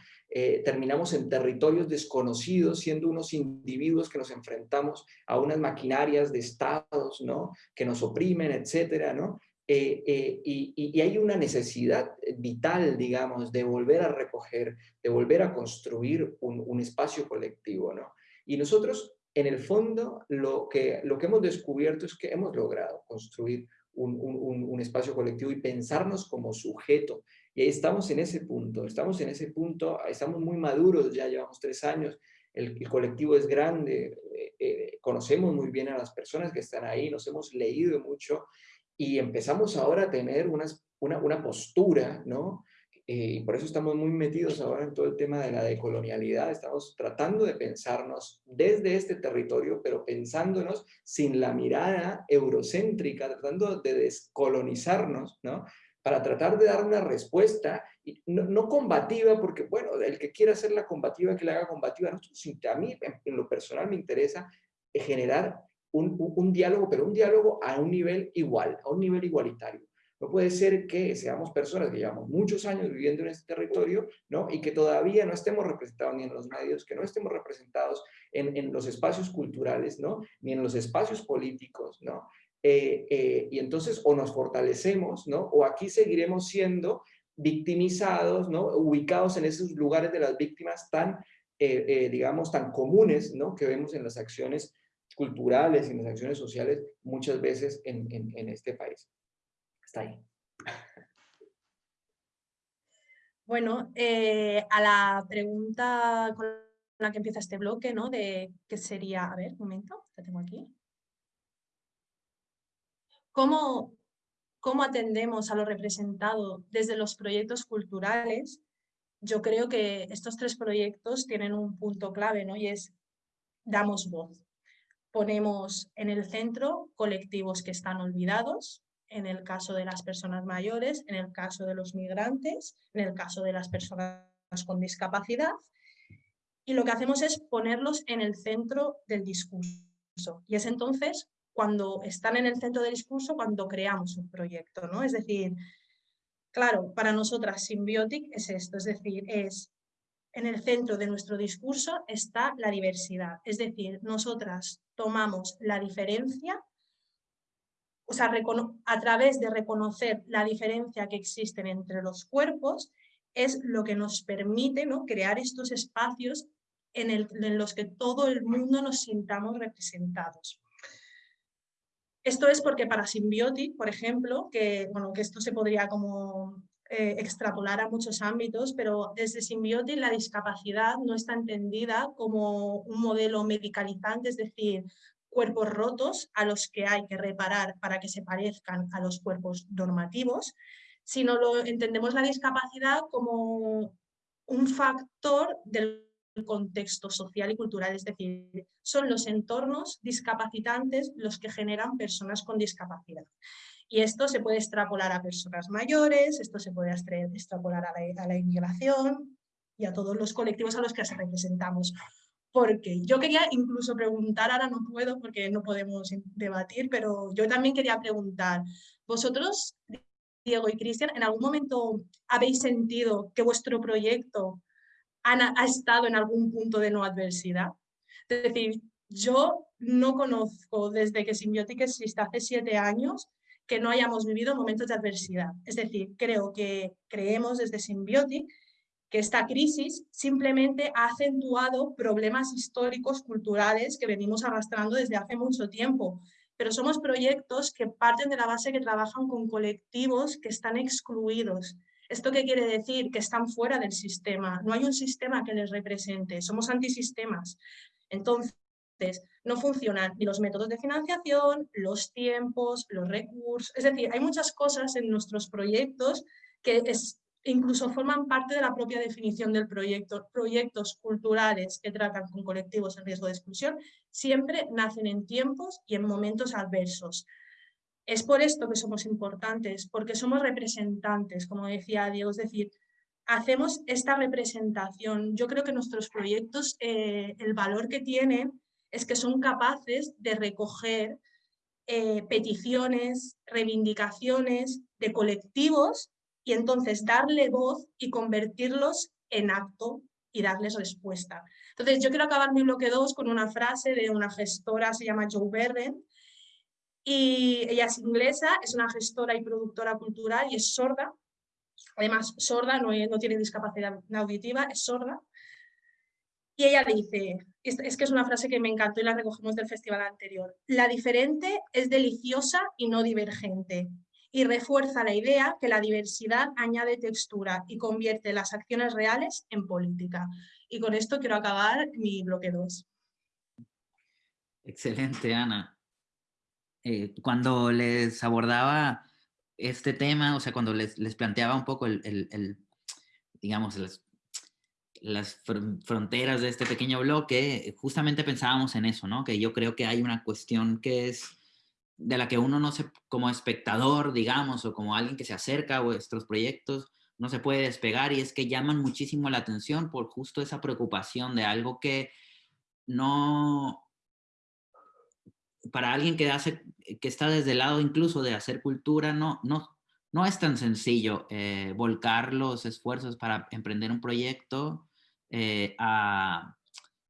terminamos en territorios desconocidos, siendo unos individuos que nos enfrentamos a unas maquinarias de estados, ¿no? Que nos oprimen, etcétera, ¿no? Eh, eh, y, hay una necesidad vital, digamos, de volver a recoger, de volver a construir un, espacio colectivo, ¿no? Y nosotros, en el fondo, lo que, lo que hemos descubierto es que hemos logrado construir un, espacio colectivo y pensarnos como sujeto. Y estamos en ese punto, estamos en ese punto, estamos muy maduros, ya llevamos tres años, el, colectivo es grande, eh, conocemos muy bien a las personas que están ahí, nos hemos leído mucho y empezamos ahora a tener una, una postura, ¿no? Eh, y por eso estamos muy metidos ahora en todo el tema de la decolonialidad, estamos tratando de pensarnos desde este territorio, pero pensándonos sin la mirada eurocéntrica, tratando de descolonizarnos, ¿no? Para tratar de dar una respuesta, no, no combativa, porque bueno, el que quiera hacer la combativa, que la haga combativa, no, a mí en lo personal me interesa generar un, diálogo, pero un diálogo a un nivel igual, a un nivel igualitario. No puede ser que seamos personas que llevamos muchos años viviendo en este territorio, ¿no? Y que todavía no estemos representados ni en los medios, que no estemos representados en, en los espacios culturales, ¿no? Ni en los espacios políticos, ¿no? Eh, eh, y entonces o nos fortalecemos, ¿no? O aquí seguiremos siendo victimizados, ¿no? Ubicados en esos lugares de las víctimas tan, eh, digamos, tan comunes, ¿no? Que vemos en las acciones culturales y en las acciones sociales muchas veces en, este país. Está ahí. Bueno, a la pregunta con la que empieza este bloque, ¿no? De qué sería, a ver, un momento, la tengo aquí. ¿Cómo, cómo atendemos a lo representado desde los proyectos culturales? Yo creo que estos tres proyectos tienen un punto clave, ¿no? Y es, damos voz. Ponemos en el centro colectivos que están olvidados, en el caso de las personas mayores, en el caso de los migrantes, en el caso de las personas con discapacidad. Y lo que hacemos es ponerlos en el centro del discurso. Y es entonces cuando están en el centro del discurso, cuando creamos un proyecto, ¿no? Es decir, claro, para nosotras Symbiotic es esto, es decir, es en el centro de nuestro discurso está la diversidad, es decir, nosotras tomamos la diferencia, o sea, a través de reconocer la diferencia que existen entre los cuerpos, es lo que nos permite ¿no? crear estos espacios en, los que todo el mundo nos sintamos representados. Esto es porque para Symbiotic, por ejemplo, que, bueno, que esto se podría como eh, extrapolar a muchos ámbitos, pero desde Symbiotic la discapacidad no está entendida como un modelo medicalizante, es decir, cuerpos rotos a los que hay que reparar para que se parezcan a los cuerpos normativos, sino lo entendemos la discapacidad como un factor del contexto social y cultural, es decir, son los entornos discapacitantes los que generan personas con discapacidad. Y esto se puede extrapolar a personas mayores, esto se puede extrapolar a la, inmigración y a todos los colectivos a los que representamos. Porque yo quería incluso preguntar, ahora no puedo porque no podemos debatir, pero yo también quería preguntar, ¿vosotros, Diego y Cristian, en algún momento habéis sentido que vuestro proyecto ha estado en algún punto de no adversidad. Es decir, yo no conozco desde que Symbiotic existe hace siete años que no hayamos vivido momentos de adversidad. Es decir, creo que creemos desde Symbiotic que esta crisis simplemente ha acentuado problemas históricos, culturales que venimos arrastrando desde hace mucho tiempo. Pero somos proyectos que parten de la base que trabajan con colectivos que están excluidos, ¿Esto qué quiere decir? Que están fuera del sistema, no hay un sistema que les represente, somos antisistemas. Entonces, no funcionan ni los métodos de financiación, los tiempos, los recursos, es decir, hay muchas cosas en nuestros proyectos que incluso forman parte de la propia definición del proyecto. Proyectos culturales que tratan con colectivos en riesgo de exclusión siempre nacen en tiempos y en momentos adversos. Es por esto que somos importantes, porque somos representantes, como decía Diego, es decir, hacemos esta representación. Yo creo que nuestros proyectos, eh, el valor que tienen es que son capaces de recoger eh, peticiones, reivindicaciones de colectivos y entonces darle voz y convertirlos en acto y darles respuesta. Entonces yo quiero acabar mi bloque 2 con una frase de una gestora, se llama Joe Berren, y ella es inglesa, es una gestora y productora cultural y es sorda. Además, sorda, no, no tiene discapacidad auditiva, es sorda. Y ella dice, es, que es una frase que me encantó y la recogemos del festival anterior, la diferente es deliciosa y no divergente y refuerza la idea que la diversidad añade textura y convierte las acciones reales en política. Y con esto quiero acabar mi bloque 2. Excelente, Ana. Eh, cuando les abordaba este tema, o sea, cuando les, les planteaba un poco el, el, digamos, las, las, fronteras de este pequeño bloque, justamente pensábamos en eso, ¿no? Que yo creo que hay una cuestión que es de la que uno no se, como espectador, digamos, o como alguien que se acerca a vuestros proyectos, no se puede despegar y es que llaman muchísimo la atención por justo esa preocupación de algo que no, para alguien que, hace, que está desde el lado incluso de hacer cultura, no, no, no es tan sencillo eh, volcar los esfuerzos para emprender un proyecto eh, a,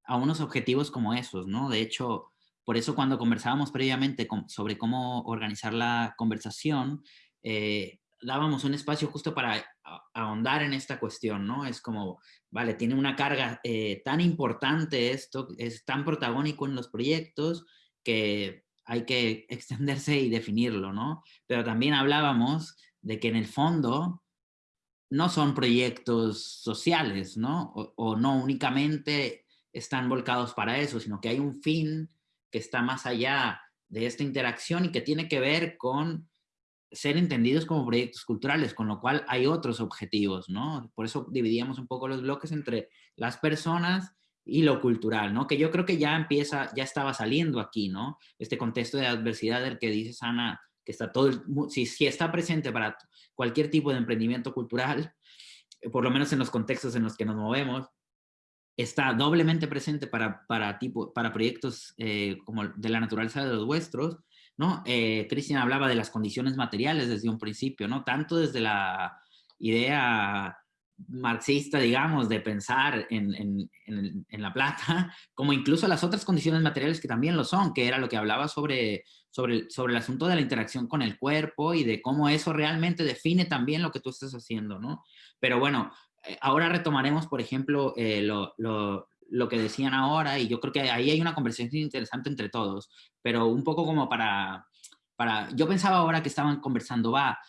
unos objetivos como esos, ¿no? De hecho, por eso cuando conversábamos previamente sobre cómo organizar la conversación, eh, dábamos un espacio justo para ahondar en esta cuestión, ¿no? Es como, vale, tiene una carga tan importante esto, es tan protagónico en los proyectos que hay que extenderse y definirlo, ¿no? Pero también hablábamos de que en el fondo no son proyectos sociales, ¿no? O, no únicamente están volcados para eso, sino que hay un fin que está más allá de esta interacción y que tiene que ver con ser entendidos como proyectos culturales, con lo cual hay otros objetivos, ¿no? Por eso dividíamos un poco los bloques entre las personas y lo cultural, ¿no? Que yo creo que ya empieza, ya estaba saliendo aquí, ¿no? Este contexto de adversidad del que dice Ana, que está todo, si, si está presente para cualquier tipo de emprendimiento cultural, eh, por lo menos en los contextos en los que nos movemos, está doblemente presente para, para, tipo, para proyectos eh, como de la naturaleza de los vuestros, ¿no? Eh, Cristian hablaba de las condiciones materiales desde un principio, ¿no? Tanto desde la idea marxista, digamos, de pensar en, la plata, como incluso las otras condiciones materiales que también lo son, que era lo que hablaba sobre, sobre, sobre el asunto de la interacción con el cuerpo y de cómo eso realmente define también lo que tú estás haciendo, ¿no? Pero bueno, eh, ahora retomaremos, por ejemplo, eh, lo, lo, que decían ahora y yo creo que ahí hay una conversación interesante entre todos, pero un poco como para... para yo pensaba ahora que estaban conversando, va,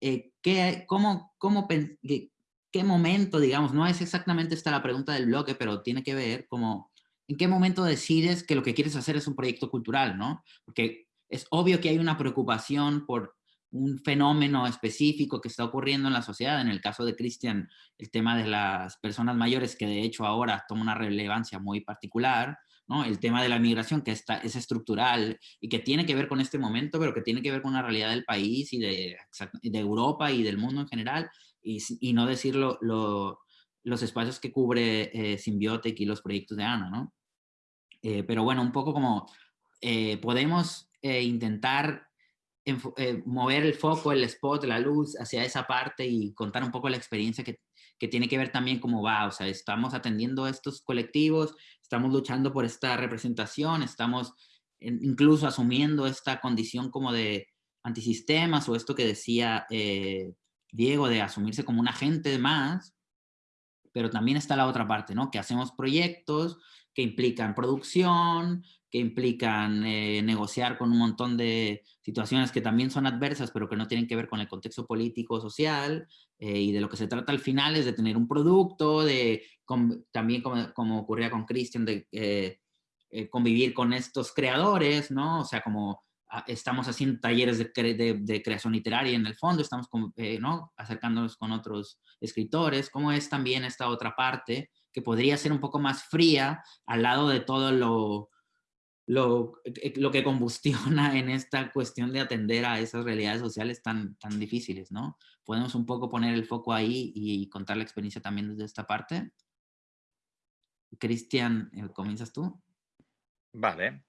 eh, ¿qué, cómo, cómo, qué momento, digamos, no es exactamente esta la pregunta del bloque, pero tiene que ver como, ¿en qué momento decides que lo que quieres hacer es un proyecto cultural, no? Porque es obvio que hay una preocupación por un fenómeno específico que está ocurriendo en la sociedad. En el caso de Cristian, el tema de las personas mayores, que de hecho ahora toma una relevancia muy particular, ¿no? El tema de la migración, que está, es estructural y que tiene que ver con este momento, pero que tiene que ver con la realidad del país y de, de Europa y del mundo en general y, no decir los espacios que cubre eh, y los proyectos de Ana, ¿no? Eh, pero bueno, un poco como eh, podemos eh, intentar mover el foco, el spot, la luz hacia esa parte y contar un poco la experiencia que, que tiene que ver también cómo va, o sea, estamos atendiendo a estos colectivos, estamos luchando por esta representación, estamos incluso asumiendo esta condición como de antisistemas o esto que decía Diego, de asumirse como un agente más, pero también está la otra parte, ¿no? Que hacemos proyectos que implican producción, que implican eh, negociar con un montón de situaciones que también son adversas, pero que no tienen que ver con el contexto político, social, eh, y de lo que se trata al final es de tener un producto, de también como, ocurría con Christian, de eh, convivir con estos creadores, ¿no? O sea, como Ah, estamos haciendo talleres de, creación literaria en el fondo, estamos ¿no? acercándonos con otros escritores, cómo es también esta otra parte que podría ser un poco más fría al lado de todo lo, lo, eh, lo que combustiona en esta cuestión de atender a esas realidades sociales tan, tan difíciles, ¿no? Podemos un poco poner el foco ahí y contar la experiencia también desde esta parte. Cristian, eh, ¿comienzas tú? Vale.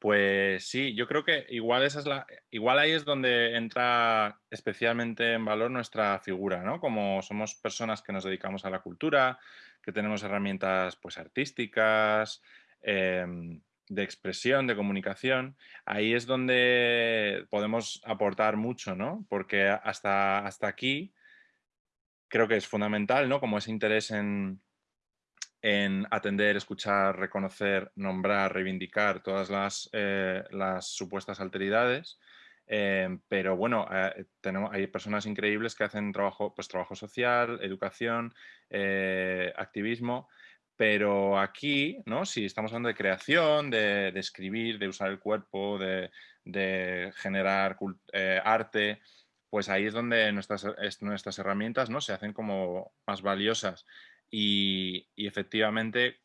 Pues sí, yo creo que igual, esa es la, igual ahí es donde entra especialmente en valor nuestra figura, ¿no? Como somos personas que nos dedicamos a la cultura, que tenemos herramientas pues, artísticas, em, de expresión, de comunicación, ahí es donde podemos aportar mucho, ¿no? Porque hasta, hasta aquí creo que es fundamental, ¿no? Como ese interés en, en atender, escuchar, reconocer, nombrar, reivindicar todas las, eh, supuestas alteridades. Eh, pero bueno, eh, tenemos, hay personas increíbles que hacen trabajo, pues, trabajo social, educación, activismo, pero aquí, ¿no? si estamos hablando de creación, de, escribir, de usar el cuerpo, de, generar arte, pues ahí es donde nuestras, nuestras herramientas ¿no? se hacen como más valiosas y, efectivamente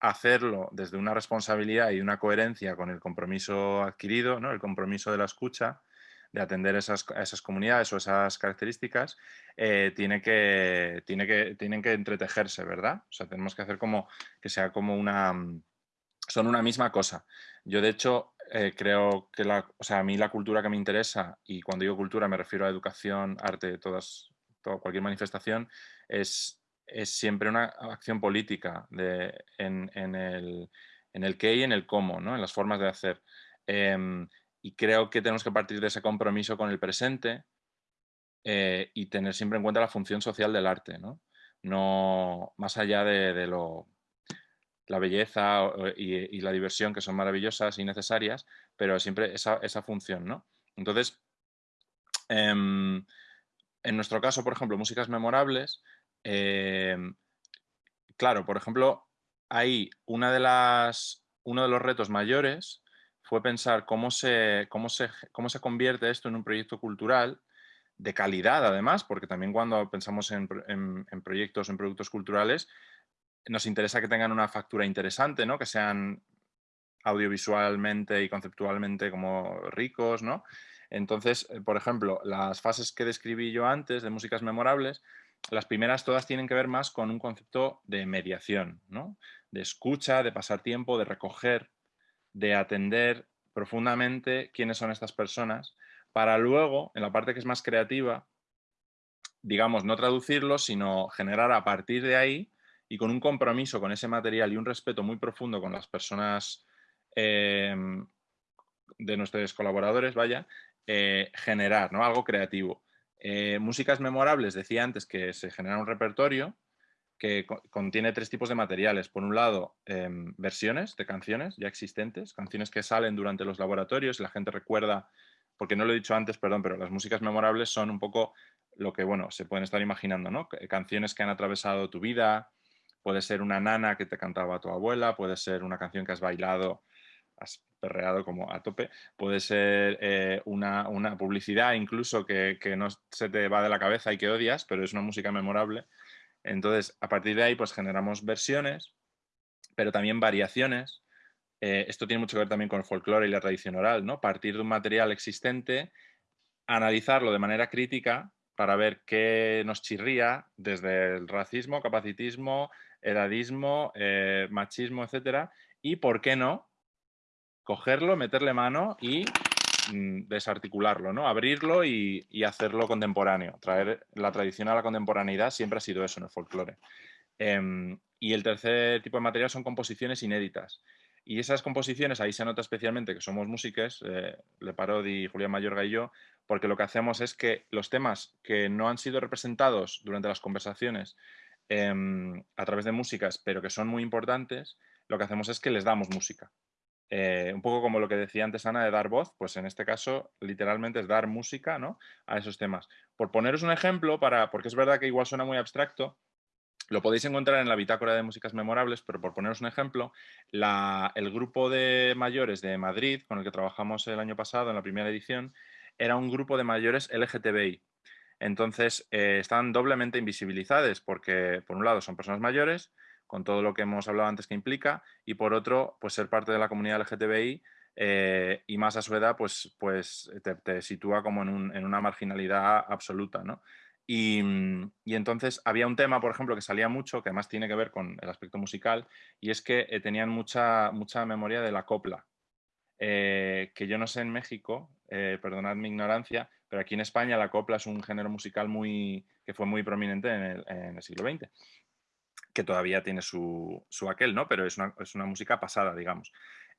hacerlo desde una responsabilidad y una coherencia con el compromiso adquirido, ¿no? el compromiso de la escucha, de atender esas, esas comunidades o esas características, eh, tiene que, tiene que, tienen que entretejerse, ¿verdad? O sea, tenemos que hacer como que sea como una... son una misma cosa. Yo, de hecho, eh, creo que la, o sea, a mí la cultura que me interesa, y cuando digo cultura me refiero a educación, arte, todas, cualquier manifestación, es, es, siempre una acción política en, el, en, el, qué y en el cómo, ¿no? en las formas de hacer. Em, y creo que tenemos que partir de ese compromiso con el presente eh, y tener siempre en cuenta la función social del arte, ¿no? no más allá de, lo la belleza y, la diversión que son maravillosas y necesarias, pero siempre esa, función, ¿no? Entonces, em, en nuestro caso, por ejemplo, músicas memorables, em, claro, por ejemplo, ahí una de las, uno de los retos mayores fue pensar cómo se, cómo se, cómo se convierte esto en un proyecto cultural de calidad, además, porque también cuando pensamos en, en, en proyectos, en productos culturales, nos interesa que tengan una factura interesante, ¿no? que sean audiovisualmente y conceptualmente como ricos, ¿no? Entonces, eh, por ejemplo, las fases que describí yo antes de músicas memorables, las primeras todas tienen que ver más con un concepto de mediación, ¿no? De escucha, de pasar tiempo, de recoger, de atender profundamente quiénes son estas personas, para luego, en la parte que es más creativa, digamos, no traducirlo, sino generar a partir de ahí y con un compromiso con ese material y un respeto muy profundo con las personas em, de nuestros colaboradores, vaya, eh, generar ¿no? algo creativo. Eh, músicas memorables, decía antes que se genera un repertorio que contiene tres tipos de materiales. Por un lado, em, versiones de canciones ya existentes, canciones que salen durante los laboratorios la gente recuerda, porque no lo he dicho antes, perdón, pero las músicas memorables son un poco lo que, bueno, se pueden estar imaginando, ¿no? Canciones que han atravesado tu vida, Puede ser una nana que te cantaba tu abuela, puede ser una canción que has bailado, has perreado como a tope, puede ser eh, una, publicidad incluso que, no se te va de la cabeza y que odias, pero es una música memorable. Entonces, a partir de ahí, pues generamos versiones, pero también variaciones. Eh, esto tiene mucho que ver también con el folclore y la tradición oral, ¿no? Partir de un material existente, analizarlo de manera crítica para ver qué nos chirría desde el racismo, capacitismo, edadismo, eh, machismo, etcétera, y por qué no cogerlo, meterle mano y mm, desarticularlo, ¿no? abrirlo y, hacerlo contemporáneo. Traer la tradición a la contemporaneidad siempre ha sido eso en el folclore. Em, y el tercer tipo de material son composiciones inéditas. Y esas composiciones, ahí se nota especialmente que somos músicos, eh, Le Parodi, Julián Mayorga y yo, porque lo que hacemos es que los temas que no han sido representados durante las conversaciones Em, a través de músicas, pero que son muy importantes, lo que hacemos es que les damos música. Eh, un poco como lo que decía antes Ana de dar voz, pues en este caso literalmente es dar música ¿no? a esos temas. Por poneros un ejemplo, para, porque es verdad que igual suena muy abstracto, lo podéis encontrar en la bitácora de músicas memorables, pero por poneros un ejemplo, el grupo de mayores de Madrid, con el que trabajamos el año pasado en la primera edición, era un grupo de mayores LGTBI. Entonces, eh, están doblemente invisibilizadas porque, por un lado, son personas mayores, con todo lo que hemos hablado antes que implica, y por otro, pues ser parte de la comunidad LGTBI eh, y más a su edad, pues, pues te, sitúa como en, una marginalidad absoluta, ¿no? Y, entonces había un tema, por ejemplo, que salía mucho, que además tiene que ver con el aspecto musical, y es que eh, tenían mucha, mucha memoria de la copla, que yo no sé en México, perdonad mi ignorancia, pero aquí en España la copla es un género musical muy, que fue muy prominente en el, siglo XX, que todavía tiene su, aquel, ¿no? Pero es una, música pasada, digamos.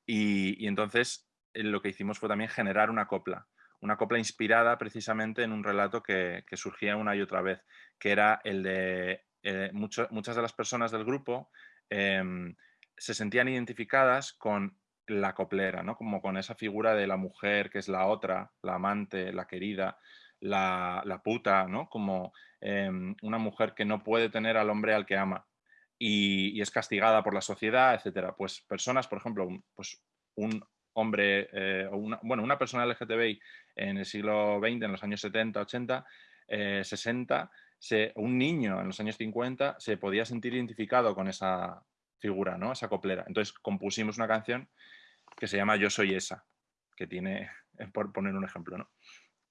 Y, entonces eh, lo que hicimos fue también generar una copla, una copla inspirada precisamente en un relato que, surgía una y otra vez, que era el de eh, muchas de las personas del grupo em, se sentían identificadas con la coplera, ¿no? Como con esa figura de la mujer que es la otra, la amante, la querida, la, puta, ¿no? Como em, una mujer que no puede tener al hombre al que ama y, es castigada por la sociedad, etcétera. Pues personas, por ejemplo, pues un hombre, eh, una, bueno, una persona LGTBI en el siglo XX, en los años 70, 80, 60, se, un niño en los años 50 se podía sentir identificado con esa figura, ¿no? Esa coplera. Entonces compusimos una canción que se llama Yo soy esa, que tiene, por poner un ejemplo, ¿no?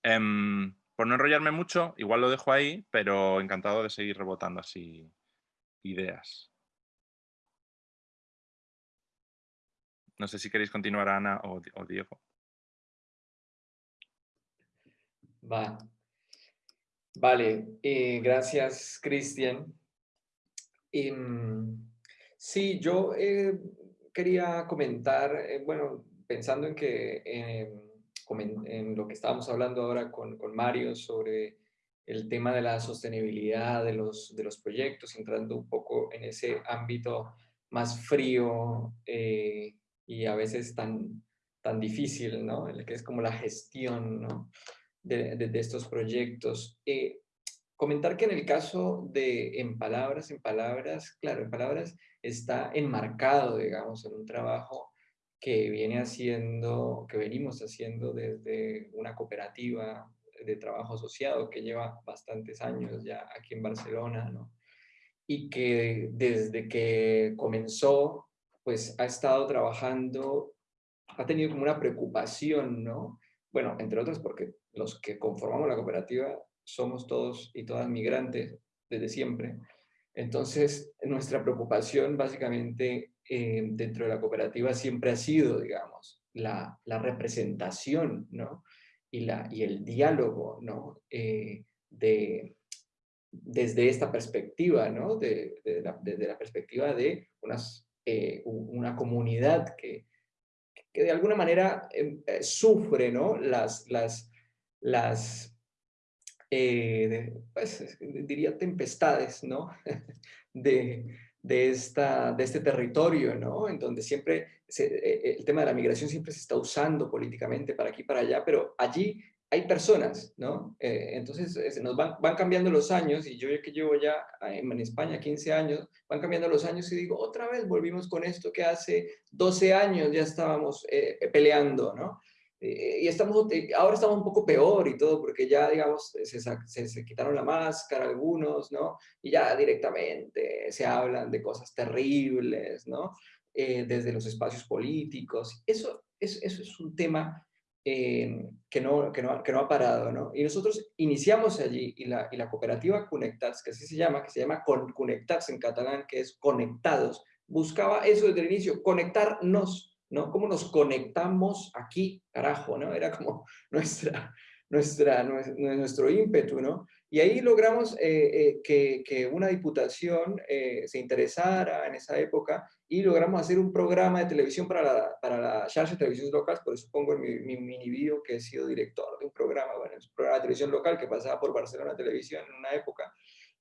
Em, por no enrollarme mucho, igual lo dejo ahí, pero encantado de seguir rebotando así ideas. no sé si queréis continuar Ana o, Diego. Va. Vale, eh, gracias Cristian. Em, sí, yo eh, quería comentar, eh, bueno, pensando en que en, lo que estábamos hablando ahora con, con, Mario sobre el tema de la sostenibilidad de los, de los proyectos, entrando un poco en ese ámbito más frío eh, y a veces tan, tan difícil, ¿no? El que es como la gestión, ¿no? de, de, estos proyectos. Eh, comentar que en el caso de En Palabras, En Palabras, claro, En Palabras está enmarcado, digamos, en un trabajo que viene haciendo, que venimos haciendo desde una cooperativa de trabajo asociado que lleva bastantes años ya aquí en Barcelona, ¿no? Y que desde que comenzó, pues ha estado trabajando, ha tenido como una preocupación, ¿no? Bueno, entre otras porque los que conformamos la cooperativa somos todos y todas migrantes desde siempre. Entonces, nuestra preocupación básicamente eh, dentro de la cooperativa siempre ha sido, digamos, la, la representación, ¿no? Y, la, y el diálogo, ¿no? Eh, de, desde esta perspectiva, ¿no? De, desde la perspectiva de eh, una comunidad que, que de alguna manera em, sufre, ¿no? Las, las, las pues, diría tempestades, ¿no? de, de, esta, de este territorio, ¿no? En donde siempre e, el tema de la migración siempre se está usando políticamente para aquí para allá, pero allí hay personas, ¿no? Eh, entonces nos van, van, cambiando los años y yo que llevo ya en, España 15 años, van cambiando los años y digo, otra vez volvimos con esto que hace 12 años ya estábamos eh, peleando, ¿no? Eh, y estamos, ahora estamos un poco peor y todo, porque ya, digamos, se, se, quitaron la máscara algunos, ¿no? Y ya directamente se hablan de cosas terribles, ¿no? Eh, desde los espacios políticos. Eso, eso, eso es un tema eh, que, no, que, no, que, no, ha parado, ¿no? Y nosotros iniciamos allí, y la, y la cooperativa Conectats, que así se llama, que se llama Conectats en catalán, que es conectados, buscaba eso desde el inicio, conectarnos, ¿no? ¿Cómo nos conectamos aquí, carajo, ¿no? Era como nuestra, nuestra, nuestro ímpetu, ¿no? Y ahí logramos eh, eh, que, una diputación eh, se interesara en esa época y logramos hacer un programa de televisión para la, para la de televisión local, por eso pongo en mi, mini video que he sido director de un programa, bueno, un programa de televisión local que pasaba por Barcelona Televisión en una época,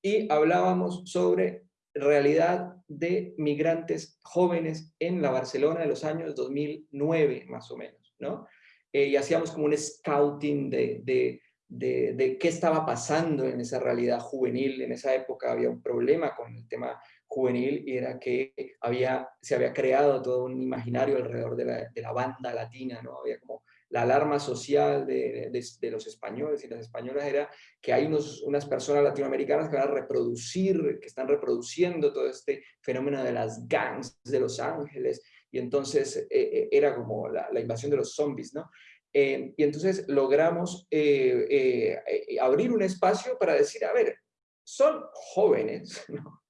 y hablábamos sobre realidad de migrantes jóvenes en la Barcelona de los años 2009, más o menos, ¿no? Eh, y hacíamos como un scouting de, de, de, qué estaba pasando en esa realidad juvenil. En esa época había un problema con el tema juvenil y era que había, se había creado todo un imaginario alrededor de la, de la banda latina, ¿no? Había como la alarma social de, de, los españoles y las españolas era que hay unos, unas personas latinoamericanas que van a reproducir, que están reproduciendo todo este fenómeno de las gangs de Los Ángeles, y entonces eh, eh, era como la, la, invasión de los zombies, ¿no? Eh, y entonces logramos abrir un espacio para decir, a ver, son jóvenes, ¿no?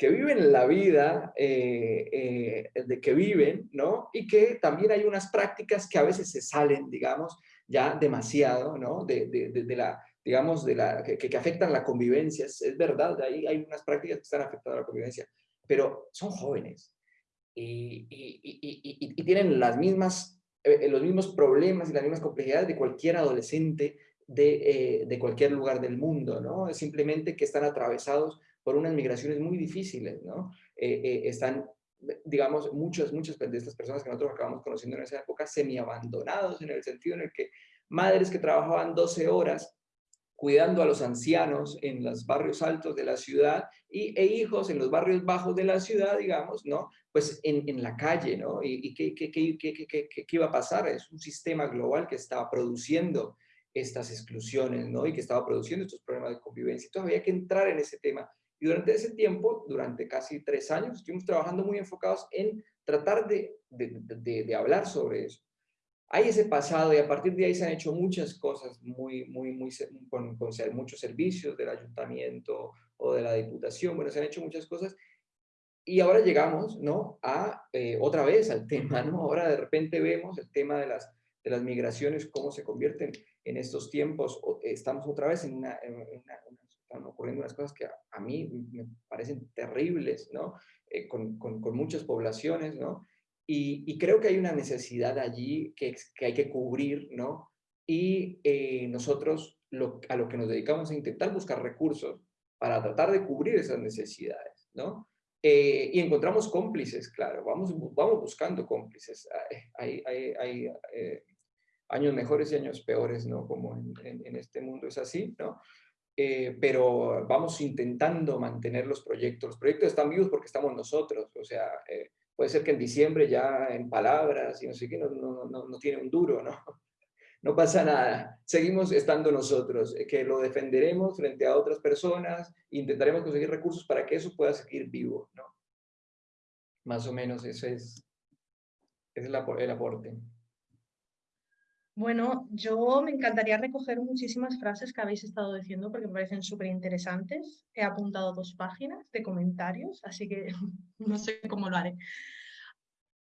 Que viven la vida eh, eh, de que viven, ¿no? Y que también hay unas prácticas que a veces se salen, digamos, ya demasiado, ¿no? De, de, de, la, digamos, de la, que, que, afectan la convivencia. Es, verdad, ahí hay unas prácticas que están afectando a la convivencia, pero son jóvenes y, y, y, y tienen las mismas, eh, los mismos problemas y las mismas complejidades de cualquier adolescente de, de cualquier lugar del mundo, ¿no? Simplemente que están atravesados por unas migraciones muy difíciles, ¿no? Eh, eh, están, digamos, muchas, muchas de estas personas que nosotros acabamos conociendo en esa época semi-abandonados en el sentido en el que madres que trabajaban 12 horas cuidando a los ancianos en los barrios altos de la ciudad y, e hijos en los barrios bajos de la ciudad, digamos, ¿no? Pues en, en la calle, ¿no? ¿Y, y qué, qué, qué, qué, iba a pasar? Es un sistema global que estaba produciendo estas exclusiones, ¿no? Y que estaba produciendo estos problemas de convivencia. Entonces había que entrar en ese tema y durante ese tiempo, durante casi tres años, estuvimos trabajando muy enfocados en tratar de, de, de, hablar sobre eso. Hay ese pasado y a partir de ahí se han hecho muchas cosas muy, muy, muy, con, con muchos servicios del ayuntamiento o de la diputación, bueno, se han hecho muchas cosas y ahora llegamos, ¿no? A eh, otra vez al tema, ¿no? Ahora de repente vemos el tema de las, de las migraciones, cómo se convierten en estos tiempos. Estamos otra vez en una, están ocurriendo unas cosas que a, mí me parecen terribles, ¿no? Eh, con, con, muchas poblaciones, ¿no? Y, creo que hay una necesidad allí que, que hay que cubrir, ¿no? Y eh, nosotros a lo que nos dedicamos a intentar buscar recursos para tratar de cubrir esas necesidades, ¿no? Eh, y encontramos cómplices, claro, vamos, vamos buscando cómplices. Hay, años mejores y años peores, ¿no? Como en, en, este mundo es así, ¿no? Eh, pero vamos intentando mantener los proyectos. Los proyectos están vivos porque estamos nosotros, o sea, puede ser que en diciembre ya en palabras y no sé qué, no, no, no, no tiene un duro, ¿no? no pasa nada, seguimos estando nosotros, eh, que lo defenderemos frente a otras personas, intentaremos conseguir recursos para que eso pueda seguir vivo, ¿no? Más o menos ese es, es el, el aporte. Bueno, yo me encantaría recoger muchísimas frases que habéis estado diciendo porque me parecen súper interesantes. He apuntado dos páginas de comentarios, así que no sé cómo lo haré.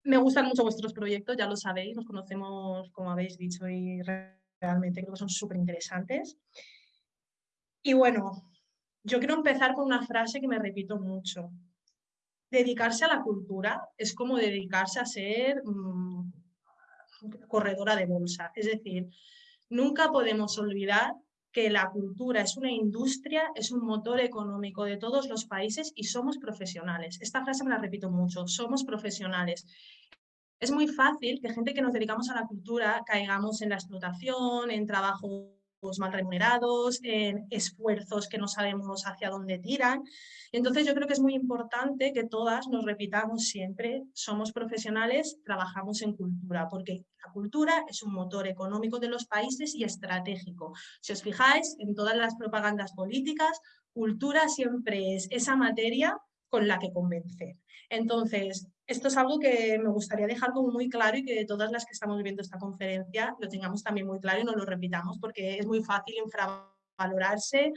Me gustan mucho vuestros proyectos, ya lo sabéis, nos conocemos, como habéis dicho, y realmente creo que son súper interesantes. Y bueno, yo quiero empezar con una frase que me repito mucho. Dedicarse a la cultura es como dedicarse a ser mm, corredora de bolsa. Es decir, nunca podemos olvidar que la cultura es una industria, es un motor económico de todos los países y somos profesionales. Esta frase me la repito mucho, somos profesionales. Es muy fácil que gente que nos dedicamos a la cultura caigamos en la explotación, en trabajos mal remunerados, en esfuerzos que no sabemos hacia dónde tiran. Entonces yo creo que es muy importante que todas nos repitamos siempre, somos profesionales, trabajamos en cultura, porque la cultura es un motor económico de los países y estratégico. Si os fijáis en todas las propagandas políticas, cultura siempre es esa materia con la que convencer. Entonces, esto es algo que me gustaría dejar como muy claro y que todas las que estamos viendo esta conferencia lo tengamos también muy claro y no lo repitamos porque es muy fácil infravalorarse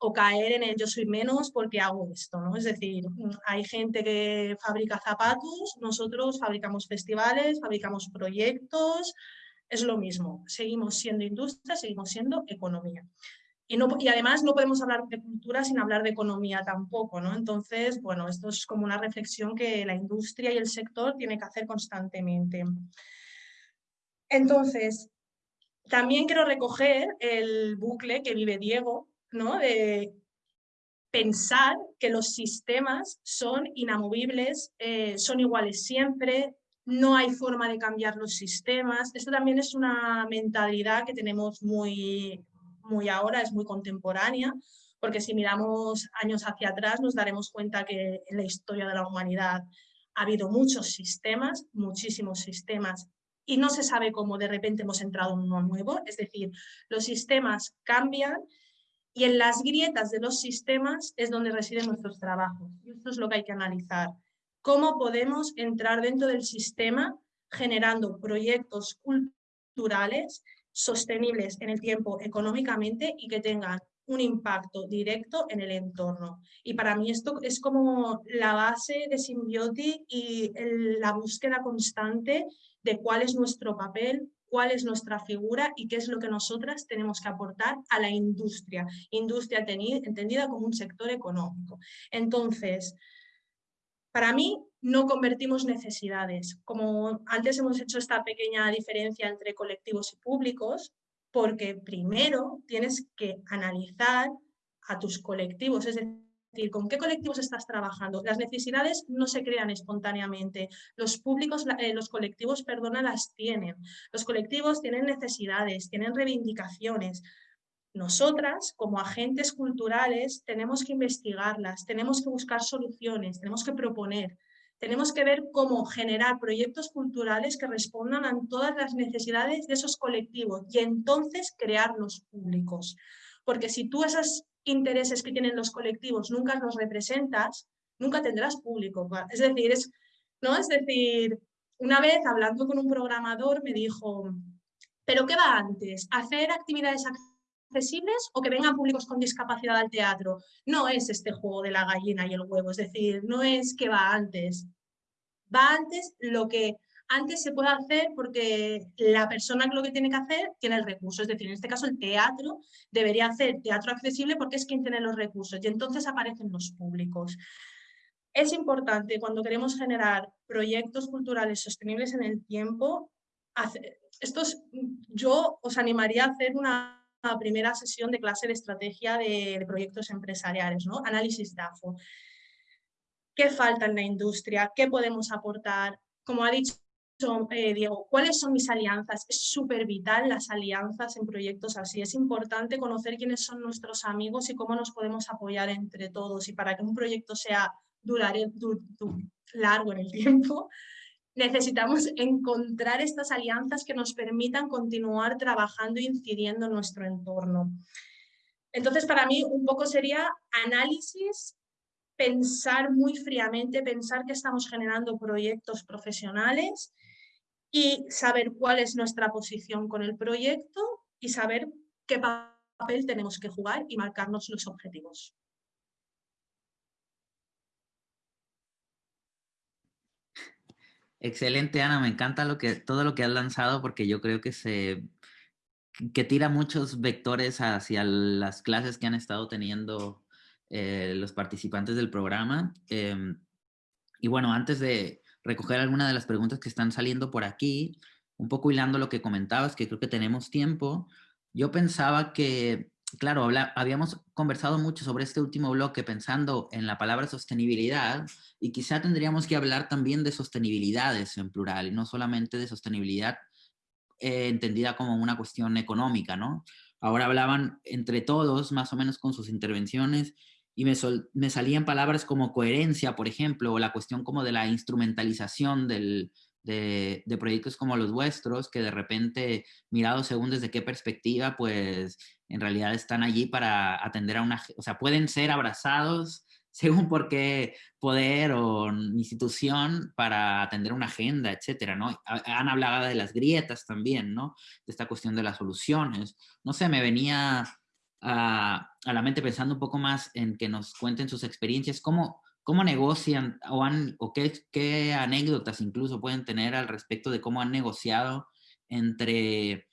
o caer en el yo soy menos porque hago esto, ¿no? Es decir, hay gente que fabrica zapatos, nosotros fabricamos festivales, fabricamos proyectos, es lo mismo, seguimos siendo industria, seguimos siendo economía. Y, además no podemos hablar de cultura sin hablar de economía tampoco, ¿no? Entonces, bueno, esto es como una reflexión que la industria y el sector tiene que hacer constantemente. Entonces, también quiero recoger el bucle que vive Diego, ¿no? De pensar que los sistemas son inamovibles, eh, son iguales siempre, no hay forma de cambiar los sistemas. Esto también es una mentalidad que tenemos muy, muy ahora, es muy contemporánea, porque si miramos años hacia atrás nos daremos cuenta que en la historia de la humanidad ha habido muchos sistemas, muchísimos sistemas, y no se sabe cómo de repente hemos entrado en uno nuevo, es decir, los sistemas cambian y en las grietas de los sistemas es donde residen nuestros trabajos. Y esto es lo que hay que analizar. ¿Cómo podemos entrar dentro del sistema generando proyectos culturales sostenibles en el tiempo económicamente y que tengan un impacto directo en el entorno. Y para mí esto es como la base de Symbiotic y la búsqueda constante de cuál es nuestro papel, cuál es nuestra figura y qué es lo que nosotras tenemos que aportar a la industria. Industria entendida como un sector económico. Entonces, para mí, no convertimos necesidades. Como antes hemos hecho esta pequeña diferencia entre colectivos y públicos, porque primero tienes que analizar a tus colectivos, es decir, con qué colectivos estás trabajando. Las necesidades no se crean espontáneamente, los públicos, eh, los colectivos, perdona, las tienen. Los colectivos tienen necesidades, tienen reivindicaciones, nosotras, como agentes culturales, tenemos que investigarlas, tenemos que buscar soluciones, tenemos que proponer, tenemos que ver cómo generar proyectos culturales que respondan a todas las necesidades de esos colectivos y entonces crearlos públicos. Porque si tú esos intereses que tienen los colectivos nunca los representas, nunca tendrás público. Es decir, ¿no? es decir, una vez hablando con un programador me dijo, ¿pero qué va antes? ¿Hacer actividades accesibles o que vengan públicos con discapacidad al teatro. No es este juego de la gallina y el huevo, es decir, no es que va antes. Va antes lo que antes se puede hacer porque la persona que lo que tiene que hacer tiene el recurso. Es decir, en este caso el teatro debería hacer teatro accesible porque es quien tiene los recursos y entonces aparecen los públicos. Es importante cuando queremos generar proyectos culturales sostenibles en el tiempo, estos, yo os animaría a hacer una primera sesión de clase de estrategia de, de proyectos empresariales, ¿no? análisis DAFO. ¿Qué falta en la industria? ¿Qué podemos aportar? Como ha dicho eh, Diego, ¿cuáles son mis alianzas? Es súper vital las alianzas en proyectos así. Es importante conocer quiénes son nuestros amigos y cómo nos podemos apoyar entre todos. Y para que un proyecto sea largo en el tiempo, necesitamos encontrar estas alianzas que nos permitan continuar trabajando e incidiendo en nuestro entorno. Entonces, para mí, un poco sería análisis pensar muy fríamente, pensar que estamos generando proyectos profesionales y saber cuál es nuestra posición con el proyecto y saber qué papel tenemos que jugar y marcarnos los objetivos. Excelente, Ana. Me encanta lo que, todo lo que has lanzado porque yo creo que se que tira muchos vectores hacia las clases que han estado teniendo eh, los participantes del programa. Em, y bueno, antes de recoger alguna de las preguntas que están saliendo por aquí, un poco hilando lo que comentabas, que creo que tenemos tiempo, yo pensaba que, claro, habíamos conversado mucho sobre este último bloque pensando en la palabra sostenibilidad y quizá tendríamos que hablar también de sostenibilidades en plural y no solamente de sostenibilidad eh, entendida como una cuestión económica, ¿no? Ahora hablaban entre todos, más o menos con sus intervenciones, y me, me, salían palabras como coherencia, por ejemplo, o la cuestión como de la instrumentalización del, de, proyectos como los vuestros, que de repente, mirados según desde qué perspectiva, pues en realidad están allí para atender a una, o sea, pueden ser abrazados según por qué poder o institución para atender una agenda, etcétera, ¿no? Han hablado de las grietas también, ¿no? De esta cuestión de las soluciones. No sé, me venía a, la mente pensando un poco más en que nos cuenten sus experiencias, cómo, cómo negocian o, han, o qué, qué, anécdotas incluso pueden tener al respecto de cómo han negociado entre,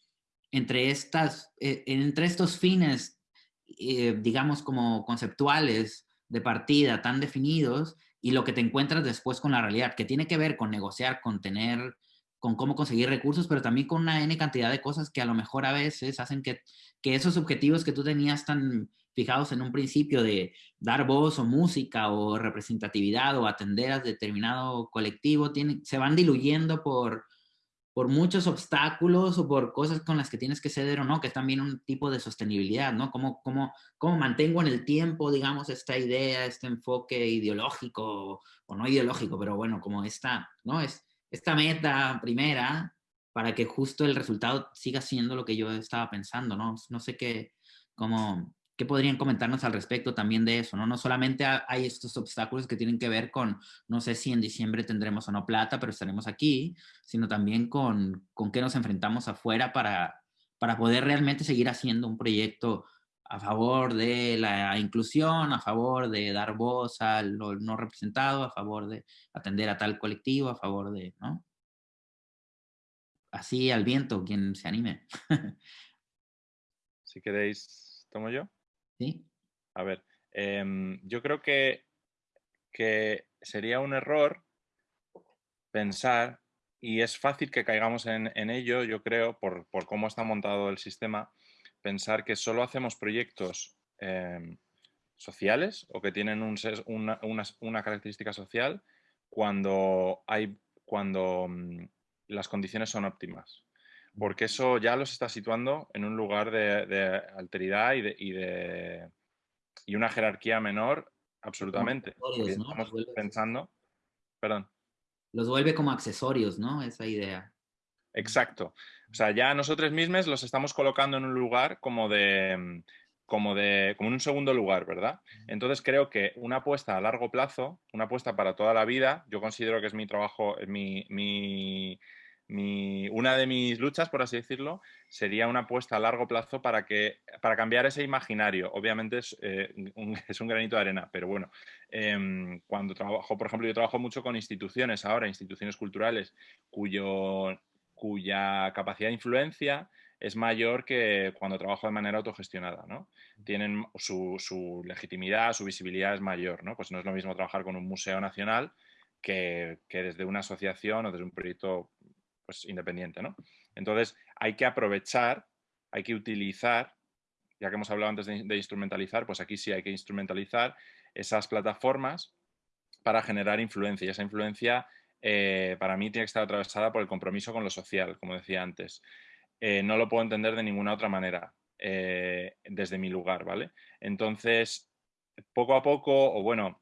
entre, estas, eh, entre estos fines, eh, digamos, como conceptuales de partida tan definidos y lo que te encuentras después con la realidad, que tiene que ver con negociar, con tener con cómo conseguir recursos, pero también con una N cantidad de cosas que a lo mejor a veces hacen que, que esos objetivos que tú tenías tan fijados en un principio de dar voz o música o representatividad o atender a determinado colectivo, tienen, se van diluyendo por, por muchos obstáculos o por cosas con las que tienes que ceder o no, que es también un tipo de sostenibilidad, ¿no? ¿Cómo, cómo, cómo mantengo en el tiempo, digamos, esta idea, este enfoque ideológico o no ideológico, pero bueno, como esta, ¿no? Es, esta meta primera para que justo el resultado siga siendo lo que yo estaba pensando, ¿no? No sé qué, cómo, qué podrían comentarnos al respecto también de eso, ¿no? No solamente hay estos obstáculos que tienen que ver con, no sé si en diciembre tendremos o no plata, pero estaremos aquí, sino también con, con qué nos enfrentamos afuera para, para poder realmente seguir haciendo un proyecto a favor de la inclusión, a favor de dar voz al no representado, a favor de atender a tal colectivo, a favor de, ¿no? Así al viento, quien se anime. si queréis, ¿tomo yo? A ver, em, yo creo que, que sería un error pensar, y es fácil que caigamos en, en ello, yo creo, por, por cómo está montado el sistema, pensar que solo hacemos proyectos em, sociales o que tienen una, característica social cuando, hay, cuando mm, las condiciones son óptimas. Porque eso ya los está situando en un lugar de, alteridad y de, y de, y una jerarquía menor absolutamente. Estamos pensando... Perdón. Los vuelve como accesorios, ¿no? Esa idea. Exacto. O sea, ya nosotros mismos los estamos colocando en un lugar como de, mm, como de, como en un segundo lugar, ¿verdad? Entonces creo que una apuesta a largo plazo, una apuesta para toda la vida, yo considero que es mi trabajo, mi, mi, mi, una de mis luchas, por así decirlo, sería una apuesta a largo plazo para, que, para cambiar ese imaginario. Obviamente es, eh, un, es un, granito de arena, pero bueno, em, cuando trabajo, por ejemplo, yo trabajo mucho con instituciones ahora, instituciones culturales, cuyo, cuya capacidad de influencia es mayor que cuando trabajo de manera autogestionada, ¿no? Tienen su, su, legitimidad, su visibilidad es mayor, ¿no? Pues no es lo mismo trabajar con un museo nacional que, que desde una asociación o desde un proyecto pues, independiente, ¿no? Entonces, hay que aprovechar, hay que utilizar, ya que hemos hablado antes de, instrumentalizar, pues aquí sí hay que instrumentalizar esas plataformas para generar influencia. Y esa influencia, eh, para mí, tiene que estar atravesada por el compromiso con lo social, como decía antes. Eh, no lo puedo entender de ninguna otra manera eh, desde mi lugar, ¿vale? Entonces, poco a poco, o bueno,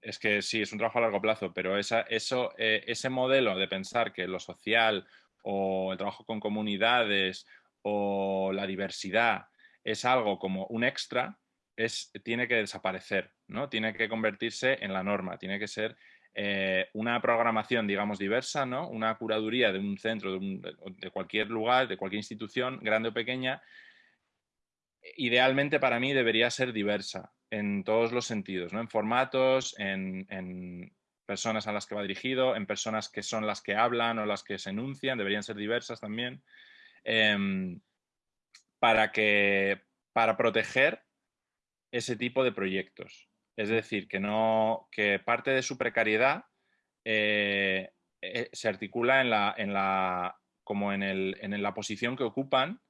es que sí, es un trabajo a largo plazo, pero esa, eso, eh, ese modelo de pensar que lo social o el trabajo con comunidades o la diversidad es algo como un extra, es, tiene que desaparecer, ¿no? Tiene que convertirse en la norma, tiene que ser eh, una programación, digamos, diversa, ¿no? Una curaduría de un centro, de, de cualquier lugar, de cualquier institución, grande o pequeña, idealmente para mí debería ser diversa en todos los sentidos, ¿no? en formatos, en, personas a las que va dirigido, en personas que son las que hablan o las que se enuncian, deberían ser diversas también, em, para, que, para proteger ese tipo de proyectos. Es decir, que, no, que parte de su precariedad eh, eh, se articula en la, en la, como en, el, en la posición que ocupan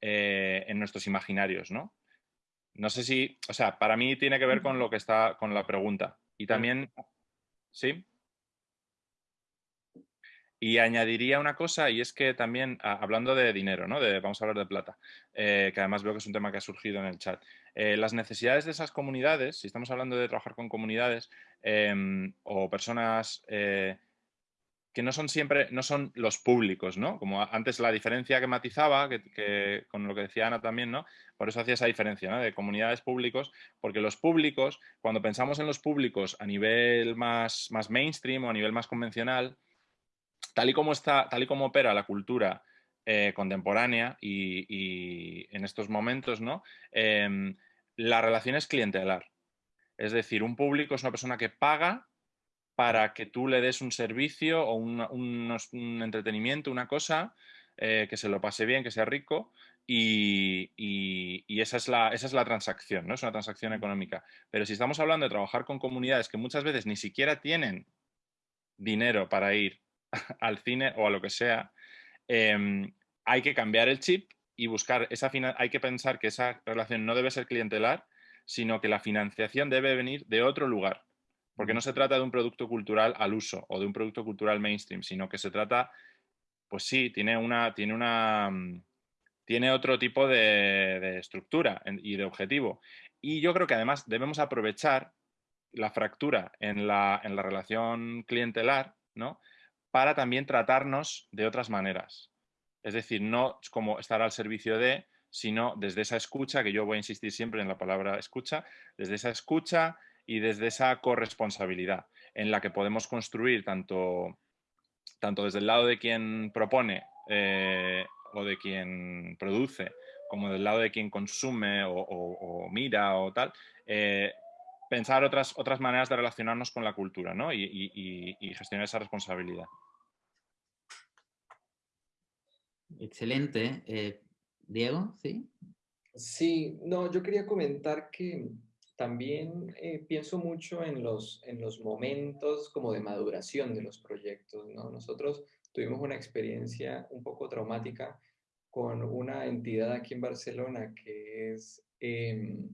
eh, en nuestros imaginarios, ¿no? No sé si, o sea, para mí tiene que ver con lo que está, con la pregunta. Y también, ¿sí? Y añadiría una cosa, y es que también, hablando de dinero, ¿no? De, vamos a hablar de plata, eh, que además veo que es un tema que ha surgido en el chat. Eh, las necesidades de esas comunidades, si estamos hablando de trabajar con comunidades em, o personas que no son siempre, no son los públicos, ¿no? Como antes la diferencia que matizaba, que, con lo que decía Ana también, ¿no? Por eso hacía esa diferencia, ¿no? De comunidades públicos, porque los públicos, cuando pensamos en los públicos a nivel más, más mainstream o a nivel más convencional, tal y como está, tal y como opera la cultura eh, contemporánea y, en estos momentos, ¿no? Em, la relación es clientelar. Es decir, un público es una persona que paga para que tú le des un servicio o un, entretenimiento, una cosa, eh, que se lo pase bien, que sea rico, y, esa, es la, esa, es la, transacción, ¿no? Es una transacción económica. Pero si estamos hablando de trabajar con comunidades que muchas veces ni siquiera tienen dinero para ir al cine o a lo que sea, em, hay que cambiar el chip y buscar esa hay que pensar que esa relación no debe ser clientelar, sino que la financiación debe venir de otro lugar. Porque no se trata de un producto cultural al uso o de un producto cultural mainstream, sino que se trata, pues sí, tiene una, tiene una, mm, tiene otro tipo de, estructura y de objetivo. Y yo creo que además debemos aprovechar la fractura en la, en la relación clientelar, ¿no? Para también tratarnos de otras maneras. Es decir, no como estar al servicio de, sino desde esa escucha, que yo voy a insistir siempre en la palabra escucha, desde esa escucha, y desde esa corresponsabilidad en la que podemos construir tanto, tanto desde el lado de quien propone eh, o de quien produce, como del lado de quien consume o, mira o tal, eh, pensar otras, otras maneras de relacionarnos con la cultura ¿no? y, gestionar esa responsabilidad. Excelente. Eh, Diego, ¿sí? Sí, no, yo quería comentar que también eh, pienso mucho en los, en los momentos como de maduración de los proyectos. ¿no? Nosotros tuvimos una experiencia un poco traumática con una entidad aquí en Barcelona que es em,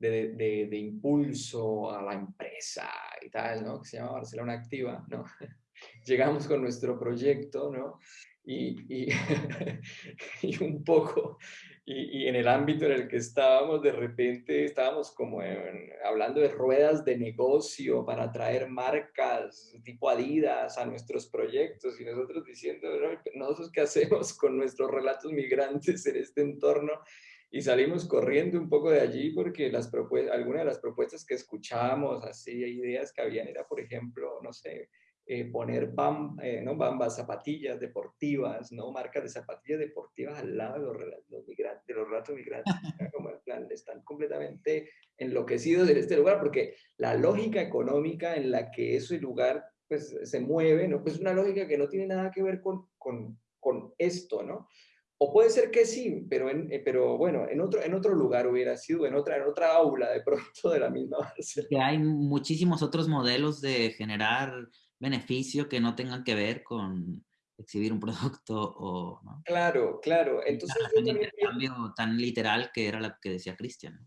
de, de, de, impulso a la empresa y tal, ¿no? que se llama Barcelona Activa. ¿no? Llegamos con nuestro proyecto ¿no? y, y, y un poco y, en el ámbito en el que estábamos, de repente estábamos como hablando de ruedas de negocio para atraer marcas tipo Adidas a nuestros proyectos y nosotros diciendo, nosotros qué hacemos con nuestros relatos migrantes en este entorno y salimos corriendo un poco de allí porque las algunas de las propuestas que escuchábamos, así ideas que habían era, por ejemplo, no sé, eh, poner bam, eh, ¿no? bambas, zapatillas deportivas, ¿no? marcas de zapatillas deportivas al lado de los, los migrantes, de los ratos migrantes. Como plan, están completamente enloquecidos en este lugar porque la lógica económica en la que ese lugar pues, se mueve, ¿no? pues es una lógica que no tiene nada que ver con, con, con esto, ¿no? O puede ser que sí, pero, en, eh, pero bueno, en otro, en otro lugar hubiera sido, en otra, en otra aula de pronto de la misma base. Que hay muchísimos otros modelos de generar beneficio que no tengan que ver con exhibir un producto o... ¿no? Claro, claro. Entonces yo también cambio tan literal que era lo que decía Cristian.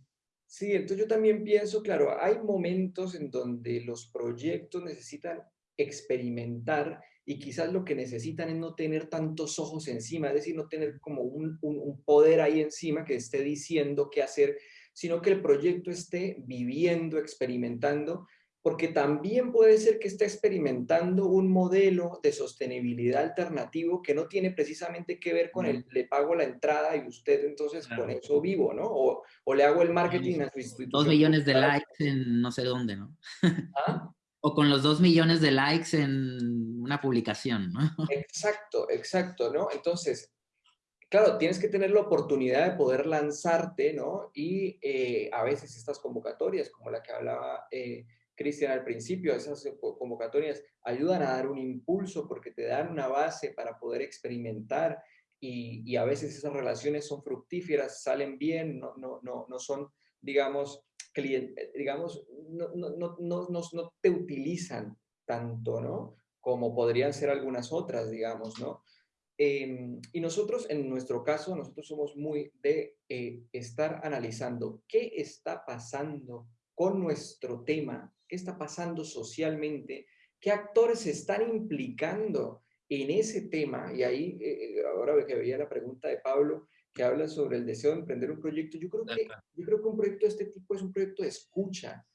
Sí, entonces yo también pienso, claro, hay momentos en donde los proyectos necesitan experimentar y quizás lo que necesitan es no tener tantos ojos encima, es decir, no tener como un, un, un poder ahí encima que esté diciendo qué hacer, sino que el proyecto esté viviendo, experimentando porque también puede ser que esté experimentando un modelo de sostenibilidad alternativo que no tiene precisamente que ver con el le pago la entrada y usted entonces con eso vivo, ¿no? O, o, le hago el marketing a su institución. Dos millones de likes en no sé dónde, ¿no? ¿Ah? o con los dos millones de likes en una publicación, ¿no? Exacto, exacto, ¿no? Entonces, claro, tienes que tener la oportunidad de poder lanzarte, ¿no? Y eh, a veces estas convocatorias, como la que hablaba... Eh, Cristian al principio, esas convocatorias ayudan a dar un impulso porque te dan una base para poder experimentar y, y a veces esas relaciones son fructíferas, salen bien, no, no, no, no son, digamos, cliente, digamos, no, no, no, no, no te utilizan tanto, ¿no? Como podrían ser algunas otras, digamos, ¿no? Eh, y nosotros, en nuestro caso, nosotros somos muy de eh, estar analizando qué está pasando con nuestro tema qué está pasando socialmente, qué actores se están implicando en ese tema. Y ahí, eh, eh, ahora que veía la pregunta de Pablo, que habla sobre el deseo de emprender un proyecto, yo creo que, yo creo que un proyecto de este tipo es un proyecto de escucha.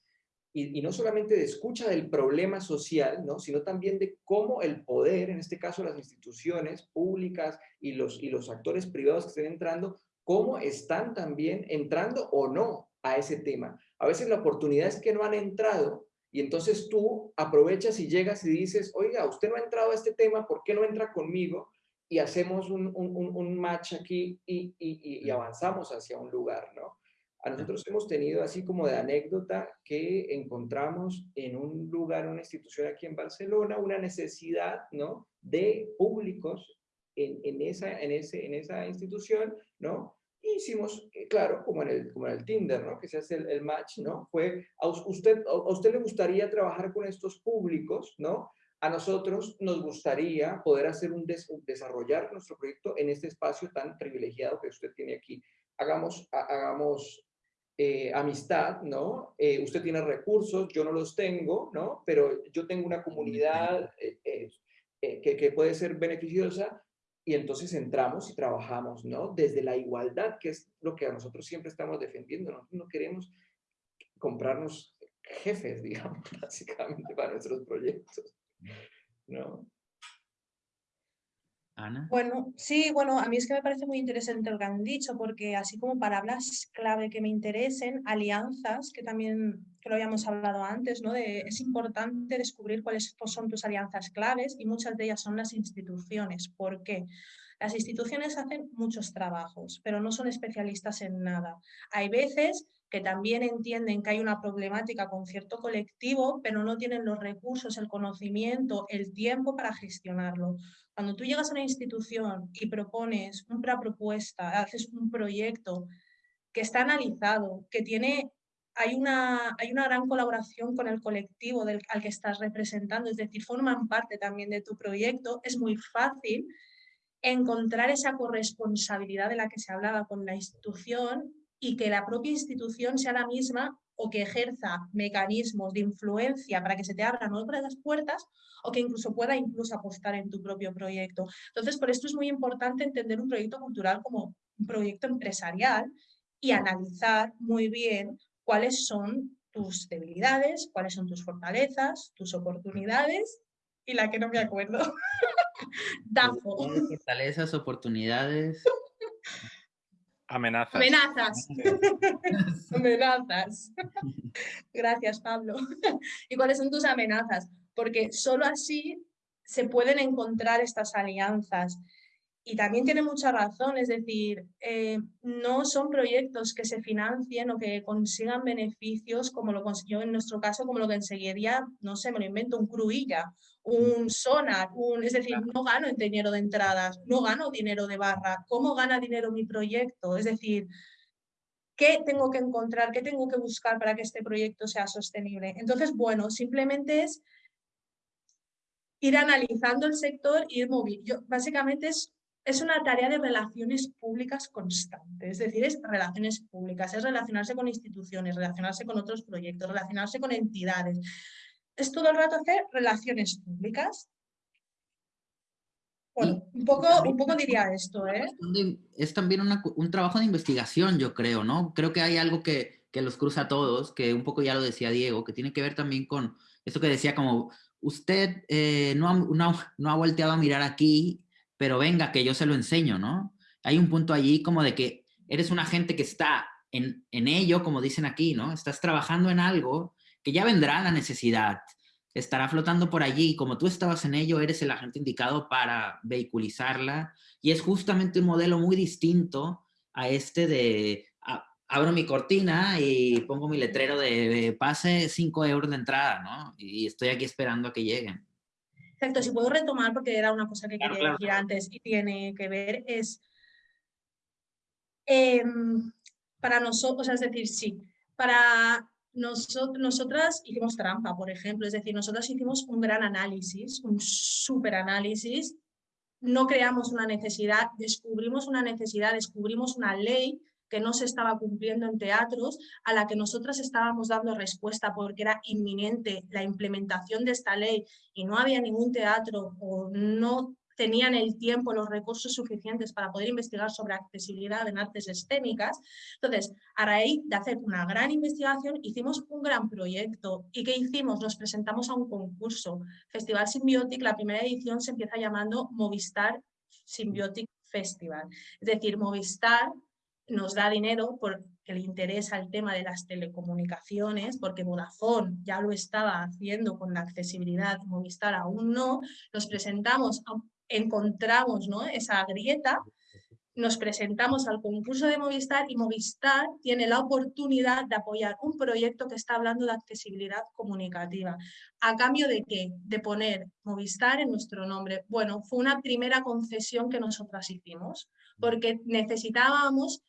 Y, y, no solamente de escucha del problema social, ¿no? sino también de cómo el poder, en este caso las instituciones públicas y los, y los actores privados que estén entrando, cómo están también entrando o no a ese tema. A veces la oportunidad es que no han entrado y entonces tú aprovechas y llegas y dices, oiga, usted no ha entrado a este tema, ¿por qué no entra conmigo? Y hacemos un, un, un match aquí y, y, y, avanzamos hacia un lugar, ¿no? A nosotros hemos tenido así como de anécdota que encontramos en un lugar, una institución aquí en Barcelona, una necesidad, ¿no? De públicos en, en, esa, en, ese, en esa institución, ¿no? Hicimos, eh, claro, como en el, como en el Tinder, ¿no? Que se hace el, match, ¿no? Fue, a usted, a usted le gustaría trabajar con estos públicos, ¿no? A nosotros nos gustaría poder hacer un, desarrollar nuestro proyecto en este espacio tan privilegiado que usted tiene aquí. Hagamos, hagamos eh, amistad, ¿no? Eh, usted tiene recursos, yo no los tengo, ¿no? Pero yo tengo una comunidad que, que puede ser beneficiosa y entonces entramos y trabajamos, ¿no? Desde la igualdad, que es lo que a nosotros siempre estamos defendiendo. Nosotros no queremos comprarnos jefes, digamos, básicamente para nuestros proyectos, ¿no? Ana. Bueno, sí, bueno, a mí es que me parece muy interesante lo que han dicho, porque así como palabras clave que me interesen, alianzas, que también que lo habíamos hablado antes, ¿no? De, es importante descubrir cuáles son tus alianzas claves y muchas de ellas son las instituciones. ¿Por qué? Las instituciones hacen muchos trabajos, pero no son especialistas en nada. Hay veces que también entienden que hay una problemática con cierto colectivo, pero no tienen los recursos, el conocimiento, el tiempo para gestionarlo. Cuando tú llegas a una institución y propones una propuesta, haces un proyecto que está analizado, que tiene, hay una, hay una gran colaboración con el colectivo del, al que estás representando, es decir, forman parte también de tu proyecto, es muy fácil encontrar esa corresponsabilidad de la que se hablaba con la institución y que la propia institución sea la misma o que ejerza mecanismos de influencia para que se te abran otras puertas o que incluso pueda incluso apostar en tu propio proyecto. Entonces, por esto es muy importante entender un proyecto cultural como un proyecto empresarial y analizar muy bien cuáles son tus debilidades, cuáles son tus fortalezas, tus oportunidades y la que no me acuerdo. DAFO. Fortalezas, oportunidades. Amenazas. Amenazas. amenazas. Gracias, Pablo. ¿Y cuáles son tus amenazas? porque solo así se pueden encontrar estas alianzas. Y también tiene mucha razón, es decir, eh, no son proyectos que se financien o que consigan beneficios como lo consiguió en nuestro caso, como lo que conseguiría, no sé, me lo invento, un Cruilla, un Sonar, un, es decir, no gano dinero de entradas, no gano dinero de barra. ¿Cómo gana dinero mi proyecto? Es decir, ¿qué tengo que encontrar? ¿Qué tengo que buscar para que este proyecto sea sostenible? Entonces, bueno, simplemente es ir analizando el sector y ir moviendo. Básicamente es es una tarea de relaciones públicas constante, es decir, es relaciones públicas, es relacionarse con instituciones, relacionarse con otros proyectos, relacionarse con entidades. Es todo el rato hacer relaciones públicas. Bueno, un poco, un poco diría esto, ¿eh? Es también un trabajo de investigación, yo creo, ¿no? Creo que hay algo que, que los cruza a todos, que un poco ya lo decía Diego, que tiene que ver también con esto que decía como, usted eh, no, no, no ha volteado a mirar aquí pero venga, que yo se lo enseño, ¿no? Hay un punto allí como de que eres una gente que está en, ello, como dicen aquí, ¿no? Estás trabajando en algo que ya vendrá la necesidad, estará flotando por allí, como tú estabas en ello, eres el agente indicado para vehiculizarla, y es justamente un modelo muy distinto a este de abro mi cortina y pongo mi letrero de, pase 5 euros de entrada, ¿no? Y estoy aquí esperando a que lleguen. Exacto, si puedo retomar porque era una cosa que quería decir antes y tiene que ver, es em, para nosotros, es decir, sí, para nosotros, nosotras hicimos trampa, por ejemplo, es decir, nosotras hicimos un gran análisis, un súper análisis, no creamos una necesidad, descubrimos una necesidad, descubrimos una ley que no se estaba cumpliendo en teatros, a la que nosotras estábamos dando respuesta porque era inminente la implementación de esta ley y no había ningún teatro o no tenían el tiempo, los recursos suficientes para poder investigar sobre accesibilidad en artes escénicas. Entonces, a raíz de hacer una gran investigación, hicimos un gran proyecto. ¿Y qué hicimos? Nos presentamos a un concurso. Festival Symbiotic, la primera edición se empieza llamando Movistar Symbiotic Festival. Es decir, Movistar nos da dinero porque le interesa el tema de las telecomunicaciones, porque Vodafone ya lo estaba haciendo con la accesibilidad, Movistar aún no, nos presentamos, encontramos ¿no? esa grieta, nos presentamos al concurso de Movistar y Movistar tiene la oportunidad de apoyar un proyecto que está hablando de accesibilidad comunicativa. ¿A cambio de qué? De poner Movistar en nuestro nombre. Bueno, fue una primera concesión que nosotras hicimos, porque necesitábamos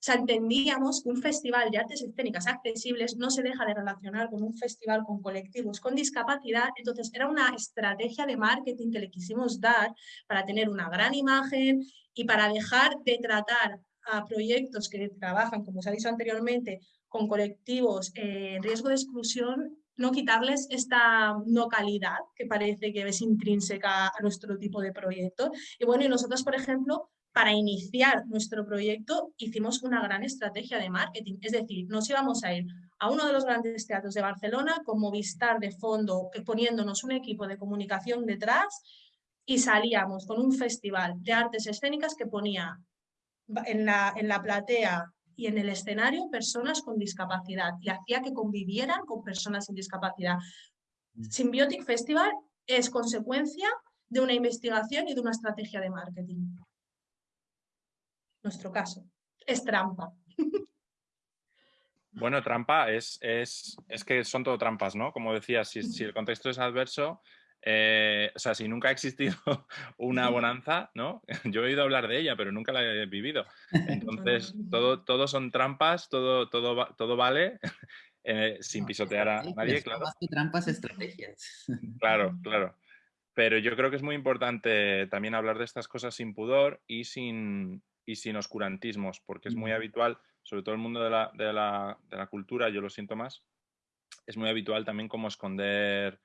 o sea, entendíamos que un festival de artes escénicas accesibles no se deja de relacionar con un festival con colectivos con discapacidad, entonces era una estrategia de marketing que le quisimos dar para tener una gran imagen y para dejar de tratar a proyectos que trabajan, como se ha dicho anteriormente, con colectivos en riesgo de exclusión, no quitarles esta no calidad que parece que es intrínseca a nuestro tipo de proyecto. Y bueno, y nosotros, por ejemplo, para iniciar nuestro proyecto hicimos una gran estrategia de marketing, es decir, nos íbamos a ir a uno de los grandes teatros de Barcelona con Movistar de fondo, poniéndonos un equipo de comunicación detrás y salíamos con un festival de artes escénicas que ponía en la, en la platea y en el escenario personas con discapacidad y hacía que convivieran con personas sin discapacidad. Mm. Symbiotic Festival es consecuencia de una investigación y de una estrategia de marketing nuestro caso. Es trampa. Bueno, trampa es, es, que son todo trampas, ¿no? Como decías, si, el contexto es adverso, eh, o sea, si nunca ha existido una bonanza, ¿no? Yo he oído hablar de ella, pero nunca la he vivido. Entonces, todo, todo son trampas, todo, todo, todo vale, eh, sin pisotear a nadie, claro. Más que trampas, estrategias. Claro, claro. Pero yo creo que es muy importante también hablar de estas cosas sin pudor y sin, y sin oscurantismos, porque es muy habitual, sobre todo el mundo de la, de, la, de la, cultura, yo lo siento más, es muy habitual también como esconder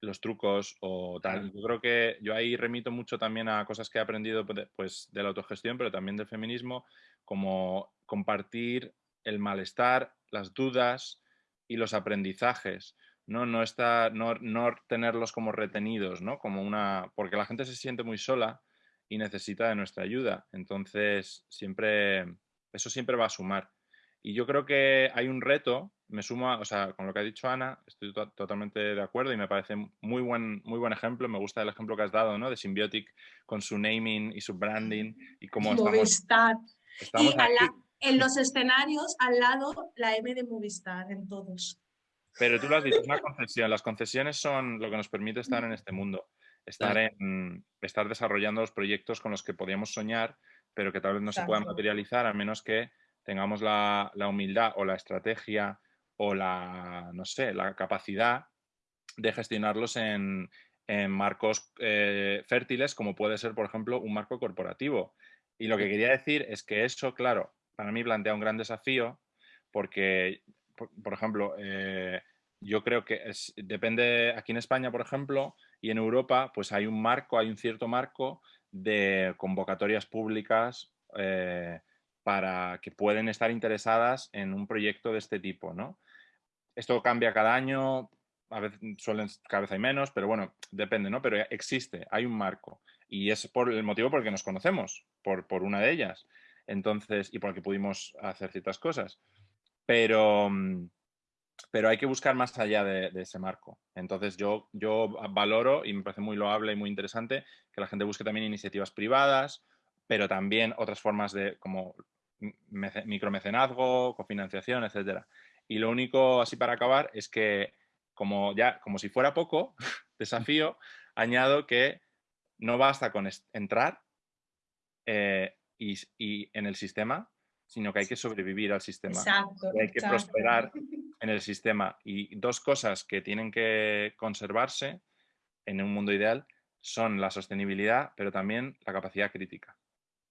los trucos o tal. Yo creo que yo ahí remito mucho también a cosas que he aprendido pues, de la autogestión, pero también del feminismo, como compartir el malestar, las dudas y los aprendizajes. No, no, está, no, no tenerlos como retenidos, ¿no? Como una. Porque la gente se siente muy sola y necesita de nuestra ayuda. Entonces, siempre, eso siempre va a sumar. Y yo creo que hay un reto, me sumo, a, o sea, con lo que ha dicho Ana, estoy totalmente de acuerdo y me parece muy buen, muy buen ejemplo. Me gusta el ejemplo que has dado, ¿no? De Symbiotic con su naming y su branding y cómo Movistar. estamos, y en los escenarios, al lado, la M de Movistar, en todos. Pero tú lo has dicho, es una concesión. Las concesiones son lo que nos permite estar en este mundo estar, en, estar desarrollando los proyectos con los que podíamos soñar, pero que tal vez no se puedan materializar a menos que tengamos la, humildad o la estrategia o la, no sé, la capacidad de gestionarlos en, marcos eh, fértiles, como puede ser, por ejemplo, un marco corporativo. Y lo que quería decir es que eso, claro, para mí plantea un gran desafío porque, por, ejemplo, eh, yo creo que depende, aquí en España, por ejemplo, y en Europa, pues hay un marco, hay un cierto marco de convocatorias públicas eh, para que pueden estar interesadas en un proyecto de este tipo, ¿no? Esto cambia cada año, a veces suelen, cada vez hay menos, pero bueno, depende, ¿no? Pero existe, hay un marco. Y es por el motivo por el que nos conocemos, por, por una de ellas. Entonces, y por el que pudimos hacer ciertas cosas. Pero, mm, pero hay que buscar más allá de, ese marco. Entonces yo, yo valoro y me parece muy loable y muy interesante que la gente busque también iniciativas privadas, pero también otras formas de como micromecenazgo, cofinanciación, etcétera. Y lo único así para acabar es que como ya como si fuera poco desafío, añado que no basta con entrar eh, y, y, en el sistema, sino que hay que sobrevivir al sistema. Exacto, hay que prosperar en el sistema. Y dos cosas que tienen que conservarse en un mundo ideal son la sostenibilidad, pero también la capacidad crítica,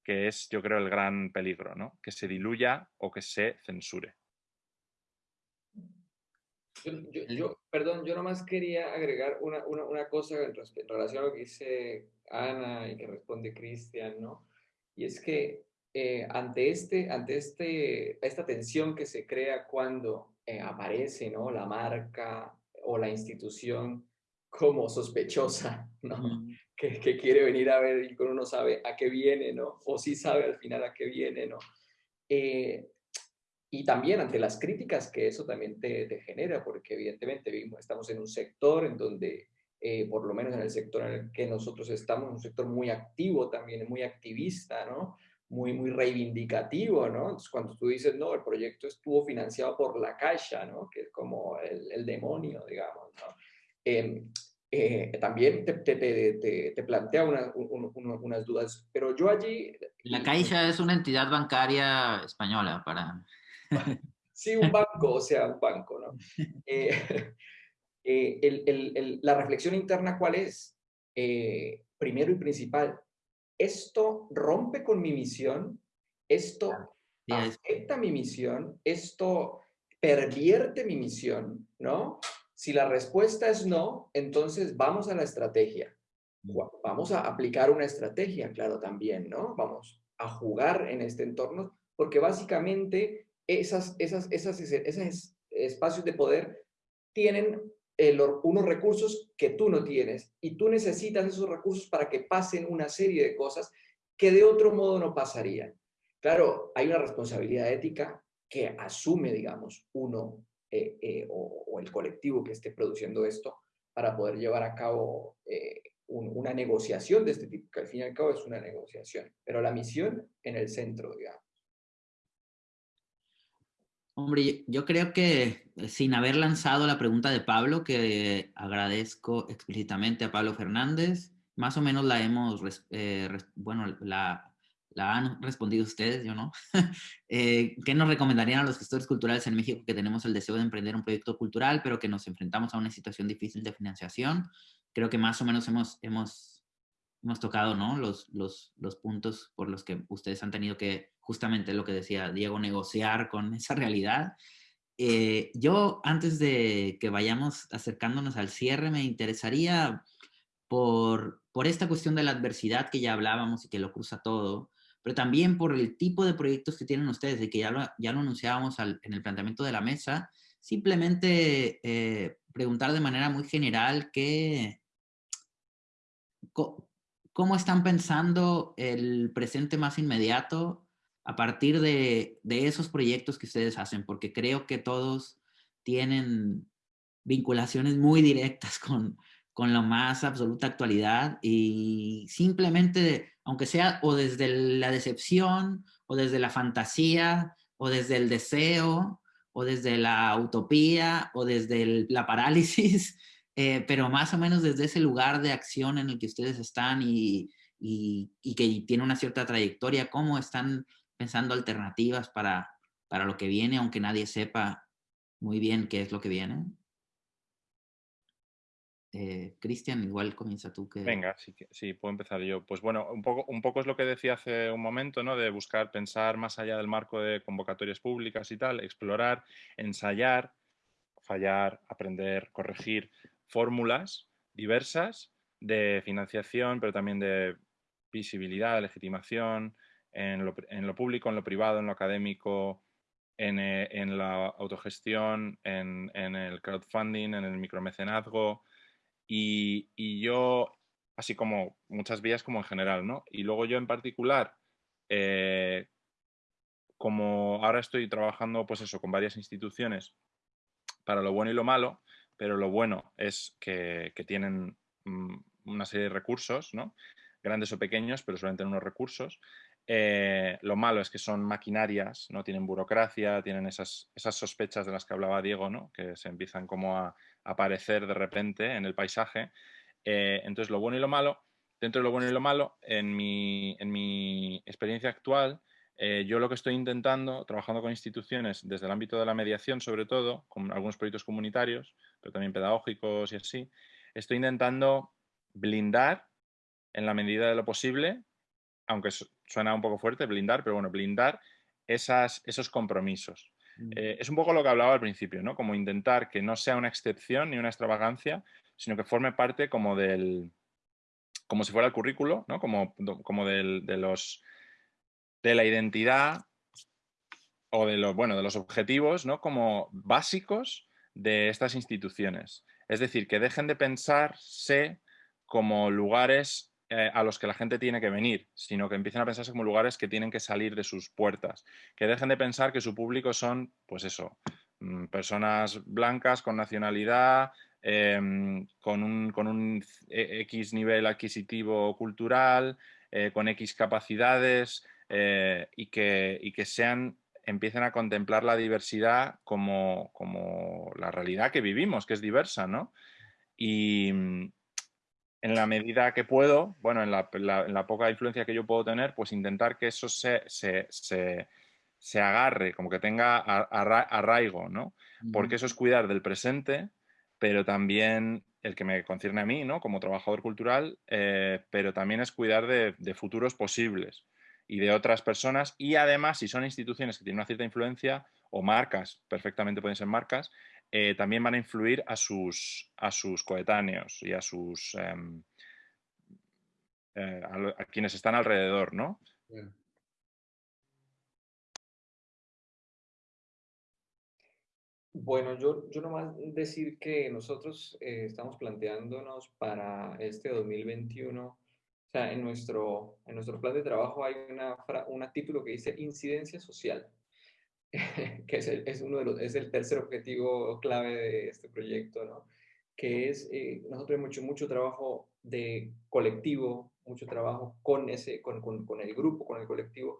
que es, yo creo, el gran peligro, ¿no? Que se diluya o que se censure. Yo, perdón, yo nomás quería agregar una, una, cosa en, relación a lo que dice Ana y que responde Cristian, ¿no? Y es que eh, ante, este, ante este, esta tensión que se crea cuando eh, aparece ¿no? la marca o la institución como sospechosa, ¿no? Que, que, quiere venir a ver y uno no sabe a qué viene, ¿no? O sí sabe al final a qué viene, ¿no? Eh, y también ante las críticas que eso también te, te genera, porque evidentemente vivimos, estamos en un sector en donde, eh, por lo menos en el sector en el que nosotros estamos, un sector muy activo también, muy activista, ¿no? Muy, muy reivindicativo, ¿no? Entonces, cuando tú dices, no, el proyecto estuvo financiado por la Caixa, ¿no? Que es como el, el demonio, digamos, ¿no? Em, eh, también te, te, te, te plantea una, unas dudas, pero yo allí... La Caixa es una entidad bancaria española para... sí, un banco, o sea, un banco, ¿no? Eh, eh, el, el, la reflexión interna, ¿cuál es? primero y principal, esto rompe con mi misión, esto afecta mi misión, esto pervierte mi misión, ¿no? Si la respuesta es no, entonces vamos a la estrategia. Mm. Vamos a aplicar una estrategia, claro, también, ¿no? Vamos a jugar en este entorno, porque básicamente esas, esas, esas, esos espacios de poder tienen unos recursos que tú no tienes y tú necesitas esos recursos para que pasen una serie de cosas que de otro modo no pasarían. Claro, hay una responsabilidad ética que asume, digamos, uno eh, eh, o, el colectivo que esté produciendo esto para poder llevar a cabo eh, una negociación de este tipo, que al fin y al cabo es una negociación, pero la misión en el centro, digamos. Hombre, yo creo que eh, sin haber lanzado la pregunta de Pablo, que agradezco explícitamente a Pablo Fernández, más o menos la hemos, eh, bueno, la, han respondido ustedes, yo no. eh, ¿Qué nos recomendarían a los gestores culturales en México que tenemos el deseo de emprender un proyecto cultural, pero que nos enfrentamos a una situación difícil de financiación? Creo que más o menos hemos, hemos, hemos tocado ¿no? los, los, los puntos por los que ustedes han tenido que justamente lo que decía Diego, negociar con esa realidad. Eh, yo, antes de que vayamos acercándonos al cierre, me interesaría por, por esta cuestión de la adversidad que ya hablábamos y que lo cruza todo, pero también por el tipo de proyectos que tienen ustedes, y que ya lo, ya lo anunciábamos en el planteamiento de la mesa, simplemente eh, preguntar de manera muy general qué, cómo están pensando el presente más inmediato a partir de, de esos proyectos que ustedes hacen, porque creo que todos tienen vinculaciones muy directas con, con la más absoluta actualidad y simplemente, aunque sea o desde la decepción o desde la fantasía o desde el deseo o desde la utopía o desde la parálisis, eh, pero más o menos desde ese lugar de acción en el que ustedes están y, y, y que tiene una cierta trayectoria, cómo están pensando alternativas para, para lo que viene, aunque nadie sepa muy bien qué es lo que viene. Eh, Cristian, igual comienza tú. Que... Venga, sí, sí, puedo empezar yo. Pues bueno, un poco, un poco es lo que decía hace un momento, ¿no? De buscar, pensar más allá del marco de convocatorias públicas y tal, explorar, ensayar, fallar, aprender, corregir fórmulas diversas de financiación, pero también de visibilidad, legitimación, en lo, público, en lo privado, en lo académico, en, eh, en la autogestión, en, en, el crowdfunding, en el micromecenazgo y, y, yo, así como muchas vías como en general, ¿no? Y luego yo en particular, eh, como ahora estoy trabajando, pues eso, con varias instituciones para lo bueno y lo malo, pero lo bueno es que, que tienen mm, una serie de recursos, ¿no? Grandes o pequeños, pero suelen tener unos recursos. Eh, lo malo es que son maquinarias, ¿no? tienen burocracia, tienen esas, esas sospechas de las que hablaba Diego, ¿no? que se empiezan como a, aparecer de repente en el paisaje. Eh, entonces, lo bueno y lo malo, dentro de lo bueno y lo malo, en mi, en mi experiencia actual, eh, yo lo que estoy intentando, trabajando con instituciones desde el ámbito de la mediación sobre todo, con algunos proyectos comunitarios, pero también pedagógicos y así, estoy intentando blindar en la medida de lo posible aunque suena un poco fuerte, blindar, pero bueno, blindar esas, esos compromisos. Mm. Eh, es un poco lo que hablaba al principio, ¿no? Como intentar que no sea una excepción ni una extravagancia, sino que forme parte como del, como si fuera el currículo, ¿no? Como, como del, de los, de la identidad o de los, bueno, de los objetivos, ¿no? Como básicos de estas instituciones. Es decir, que dejen de pensarse como lugares eh, a los que la gente tiene que venir, sino que empiecen a pensarse como lugares que tienen que salir de sus puertas, que dejen de pensar que su público son, pues eso, mm, personas blancas con nacionalidad, em, con, un, con, un, X nivel adquisitivo cultural, eh, con X capacidades eh, y, que, y que sean empiecen a contemplar la diversidad como, como, la realidad que vivimos, que es diversa, ¿no? Y, en la medida que puedo, bueno, en la, poca influencia que yo puedo tener, pues intentar que eso se, se, agarre, como que tenga arraigo, ¿no? Porque eso es cuidar del presente, pero también el que me concierne a mí, ¿no? Como trabajador cultural, eh, pero también es cuidar de, de, futuros posibles y de otras personas. Y además, si son instituciones que tienen una cierta influencia, o marcas, perfectamente pueden ser marcas, eh, también van a influir a sus, a sus coetáneos y a sus em, eh, a, quienes están alrededor, ¿no? Bueno, yo, yo nomás decir que nosotros eh, estamos planteándonos para este 2021, o sea, en nuestro, en nuestro plan de trabajo hay una, un título que dice incidencia social. que es el, es uno de los, es el tercer objetivo clave de este proyecto, ¿no? que es, eh, nosotros hemos hecho mucho trabajo de colectivo, mucho trabajo con, ese, con, con, con el grupo, con el colectivo.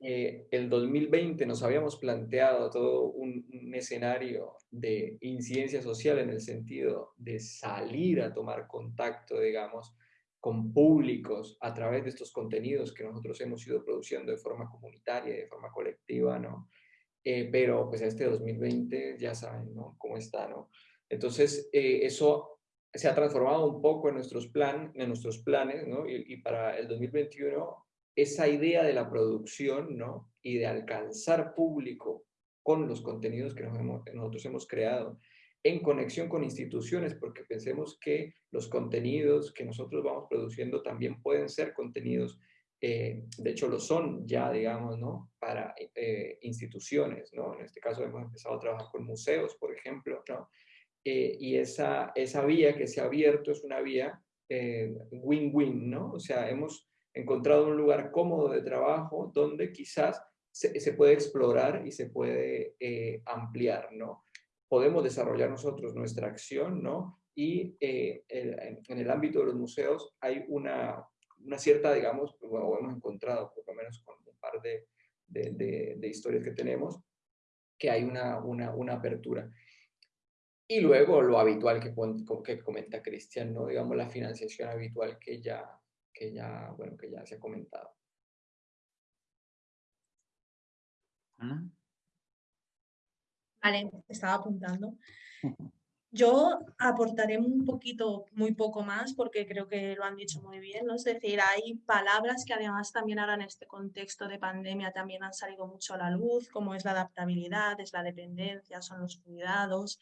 Eh, el 2020 nos habíamos planteado todo un, un, escenario de incidencia social en el sentido de salir a tomar contacto, digamos, con públicos a través de estos contenidos que nosotros hemos ido produciendo de forma comunitaria, de forma colectiva, ¿no? Eh, pero pues este 2020 ya saben, ¿no? Cómo está, ¿no? Entonces, eh, eso se ha transformado un poco en nuestros, plan, en nuestros planes, ¿no? Y, y, para el 2021, esa idea de la producción, ¿no? Y de alcanzar público con los contenidos que nos hemos, nosotros hemos creado, en conexión con instituciones, porque pensemos que los contenidos que nosotros vamos produciendo también pueden ser contenidos eh, de hecho lo son ya, digamos, ¿no? Para eh, instituciones, ¿no? En este caso hemos empezado a trabajar con museos, por ejemplo, ¿no? Eh, y esa, esa vía que se ha abierto es una vía win-win, ¿no? O sea, hemos encontrado un lugar cómodo de trabajo donde quizás se, puede explorar y se puede ampliar, ¿no? Podemos desarrollar nosotros nuestra acción, ¿no? Y en, el ámbito de los museos hay una, una cierta, digamos, o hemos encontrado, por lo menos con un par de, de, de, historias que tenemos, que hay una, una, una, apertura. Y luego lo habitual que, que comenta Cristian, ¿no? digamos la financiación habitual que ya, que ya, bueno, que ya se ha comentado. Vale, estaba apuntando. Yo aportaré un poquito, muy poco más, porque creo que lo han dicho muy bien, ¿no? Es decir, hay palabras que además también ahora en este contexto de pandemia también han salido mucho a la luz, como es la adaptabilidad, es la dependencia, son los cuidados.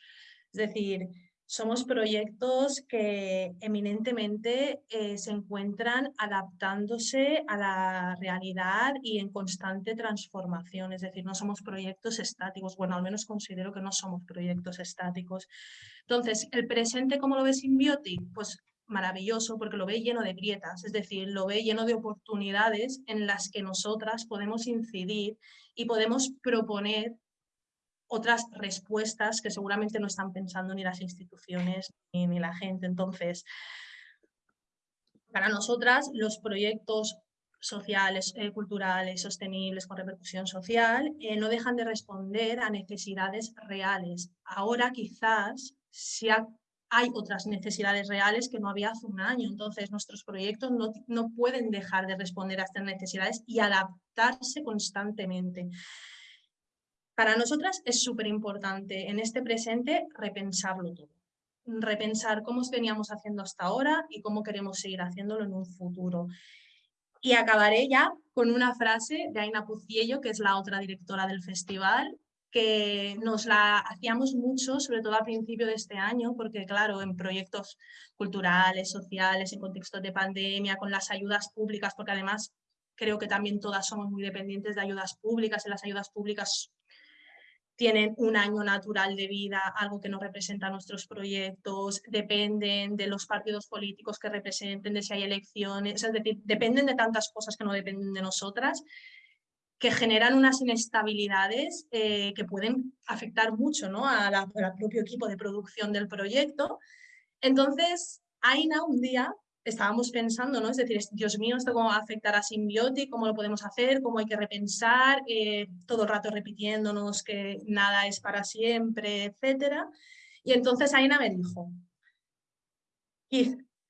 Es decir, somos proyectos que eminentemente eh, se encuentran adaptándose a la realidad y en constante transformación. Es decir, no somos proyectos estáticos. Bueno, al menos considero que no somos proyectos estáticos. Entonces, ¿el presente cómo lo ve Symbiotic? Pues maravilloso porque lo ve lleno de grietas, es decir, lo ve lleno de oportunidades en las que nosotras podemos incidir y podemos proponer otras respuestas que seguramente no están pensando ni las instituciones ni, la gente. Entonces, para nosotras los proyectos sociales, eh, culturales, sostenibles, con repercusión social, eh, no dejan de responder a necesidades reales. Ahora quizás si hay otras necesidades reales que no había hace un año. Entonces, nuestros proyectos no, no pueden dejar de responder a estas necesidades y adaptarse constantemente. Para nosotras es súper importante en este presente repensarlo todo. Repensar cómo veníamos haciendo hasta ahora y cómo queremos seguir haciéndolo en un futuro. Y acabaré ya con una frase de Aina Puciello, que es la otra directora del festival, que nos la hacíamos mucho, sobre todo al principio de este año, porque claro, en proyectos culturales, sociales, en contextos de pandemia, con las ayudas públicas, porque además creo que también todas somos muy dependientes de ayudas públicas y las ayudas públicas tienen un año natural de vida, algo que no representa nuestros proyectos, dependen de los partidos políticos que representen, de si hay elecciones, es decir, dependen de tantas cosas que no dependen de nosotras, que generan unas inestabilidades eh, que pueden afectar mucho ¿no? al propio equipo de producción del proyecto. Entonces, Aina un día estábamos pensando, ¿no? Es decir, Dios mío, ¿esto cómo va a afectar a Symbiotic? ¿Cómo lo podemos hacer? ¿Cómo hay que repensar? Eh, todo el rato repitiéndonos que nada es para siempre, etcétera. Y entonces Aina me dijo,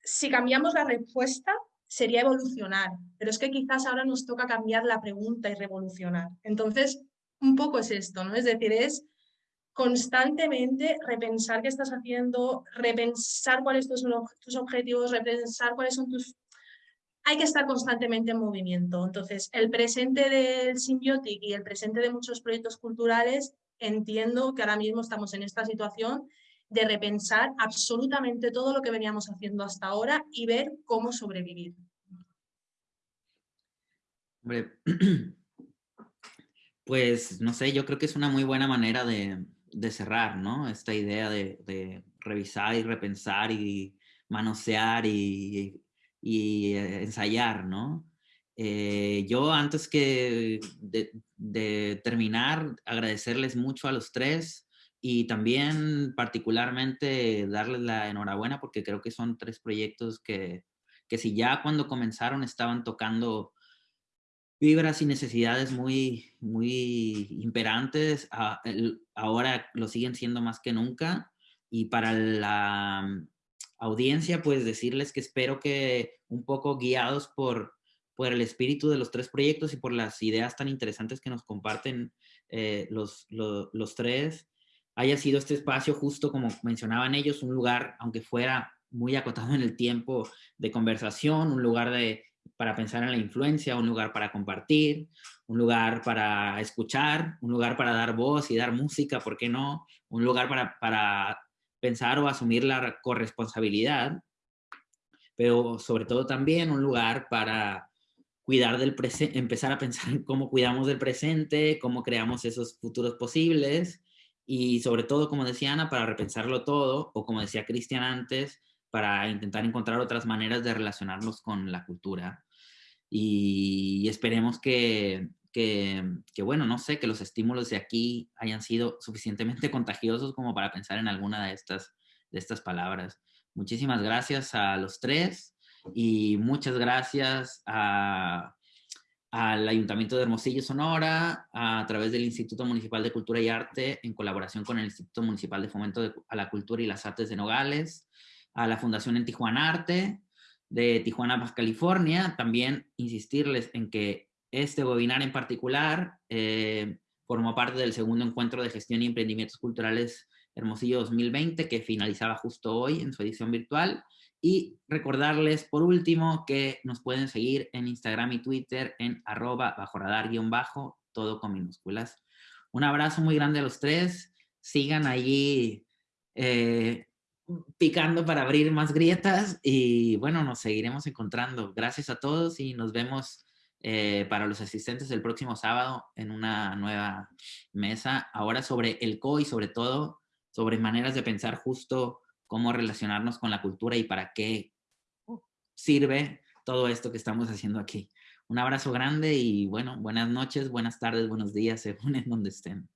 si cambiamos la respuesta, sería evolucionar, pero es que quizás ahora nos toca cambiar la pregunta y revolucionar. Entonces, un poco es esto, ¿no? Es decir, es constantemente repensar qué estás haciendo, repensar cuáles son tus objetivos, repensar cuáles son tus... Hay que estar constantemente en movimiento. Entonces, el presente del Symbiotic y el presente de muchos proyectos culturales, entiendo que ahora mismo estamos en esta situación de repensar absolutamente todo lo que veníamos haciendo hasta ahora y ver cómo sobrevivir. pues no sé, yo creo que es una muy buena manera de, de cerrar, ¿no? Esta idea de, revisar y repensar y manosear y, eh, ensayar, ¿no? Eh, yo antes que de, terminar, agradecerles mucho a los tres y también particularmente darles la enhorabuena porque creo que son tres proyectos que, que si ya cuando comenzaron estaban tocando vibras y necesidades muy, muy imperantes, ahora lo siguen siendo más que nunca. Y para la mm, audiencia, pues decirles que espero que un poco guiados por, por el espíritu de los tres proyectos y por las ideas tan interesantes que nos comparten eh, los, los tres, haya sido este espacio justo como mencionaban ellos, un lugar, aunque fuera muy acotado en el tiempo de conversación, un lugar de para pensar en la influencia, un lugar para compartir, un lugar para escuchar, un lugar para dar voz y dar música, ¿por qué no? Un lugar para, para pensar o asumir la corresponsabilidad, pero sobre todo también un lugar para cuidar del presente, empezar a pensar en cómo cuidamos del presente, cómo creamos esos futuros posibles y sobre todo, como decía Ana, para repensarlo todo, o como decía Cristian antes, para intentar encontrar otras maneras de relacionarnos con la cultura. Y esperemos que, que, que, bueno, no sé, que los estímulos de aquí hayan sido suficientemente contagiosos como para pensar en alguna de estas, de estas palabras. Muchísimas gracias a los tres y muchas gracias a, al Ayuntamiento de Hermosillo, Sonora, a, través del Instituto Municipal de Cultura y Arte, en colaboración con el Instituto Municipal de Fomento a la Cultura y las Artes de Nogales, a la Fundación en Tijuana Arte, de Tijuana, California. También insistirles en que este webinar en particular eh, formó parte del segundo encuentro de gestión y emprendimientos culturales Hermosillo 2020, que finalizaba justo hoy en su edición virtual. Y recordarles, por último, que nos pueden seguir en Instagram y Twitter en arroba bajo radar guion bajo, todo con minúsculas. Un abrazo muy grande a los tres. Sigan allí eh, picando para abrir más grietas y bueno, nos seguiremos encontrando. Gracias a todos y nos vemos eh, para los asistentes el próximo sábado en una nueva mesa. Ahora sobre el CO y sobre todo sobre maneras de pensar justo cómo relacionarnos con la cultura y para qué sirve todo esto que estamos haciendo aquí. Un abrazo grande y bueno, buenas noches, buenas tardes, buenos días, según en donde estén.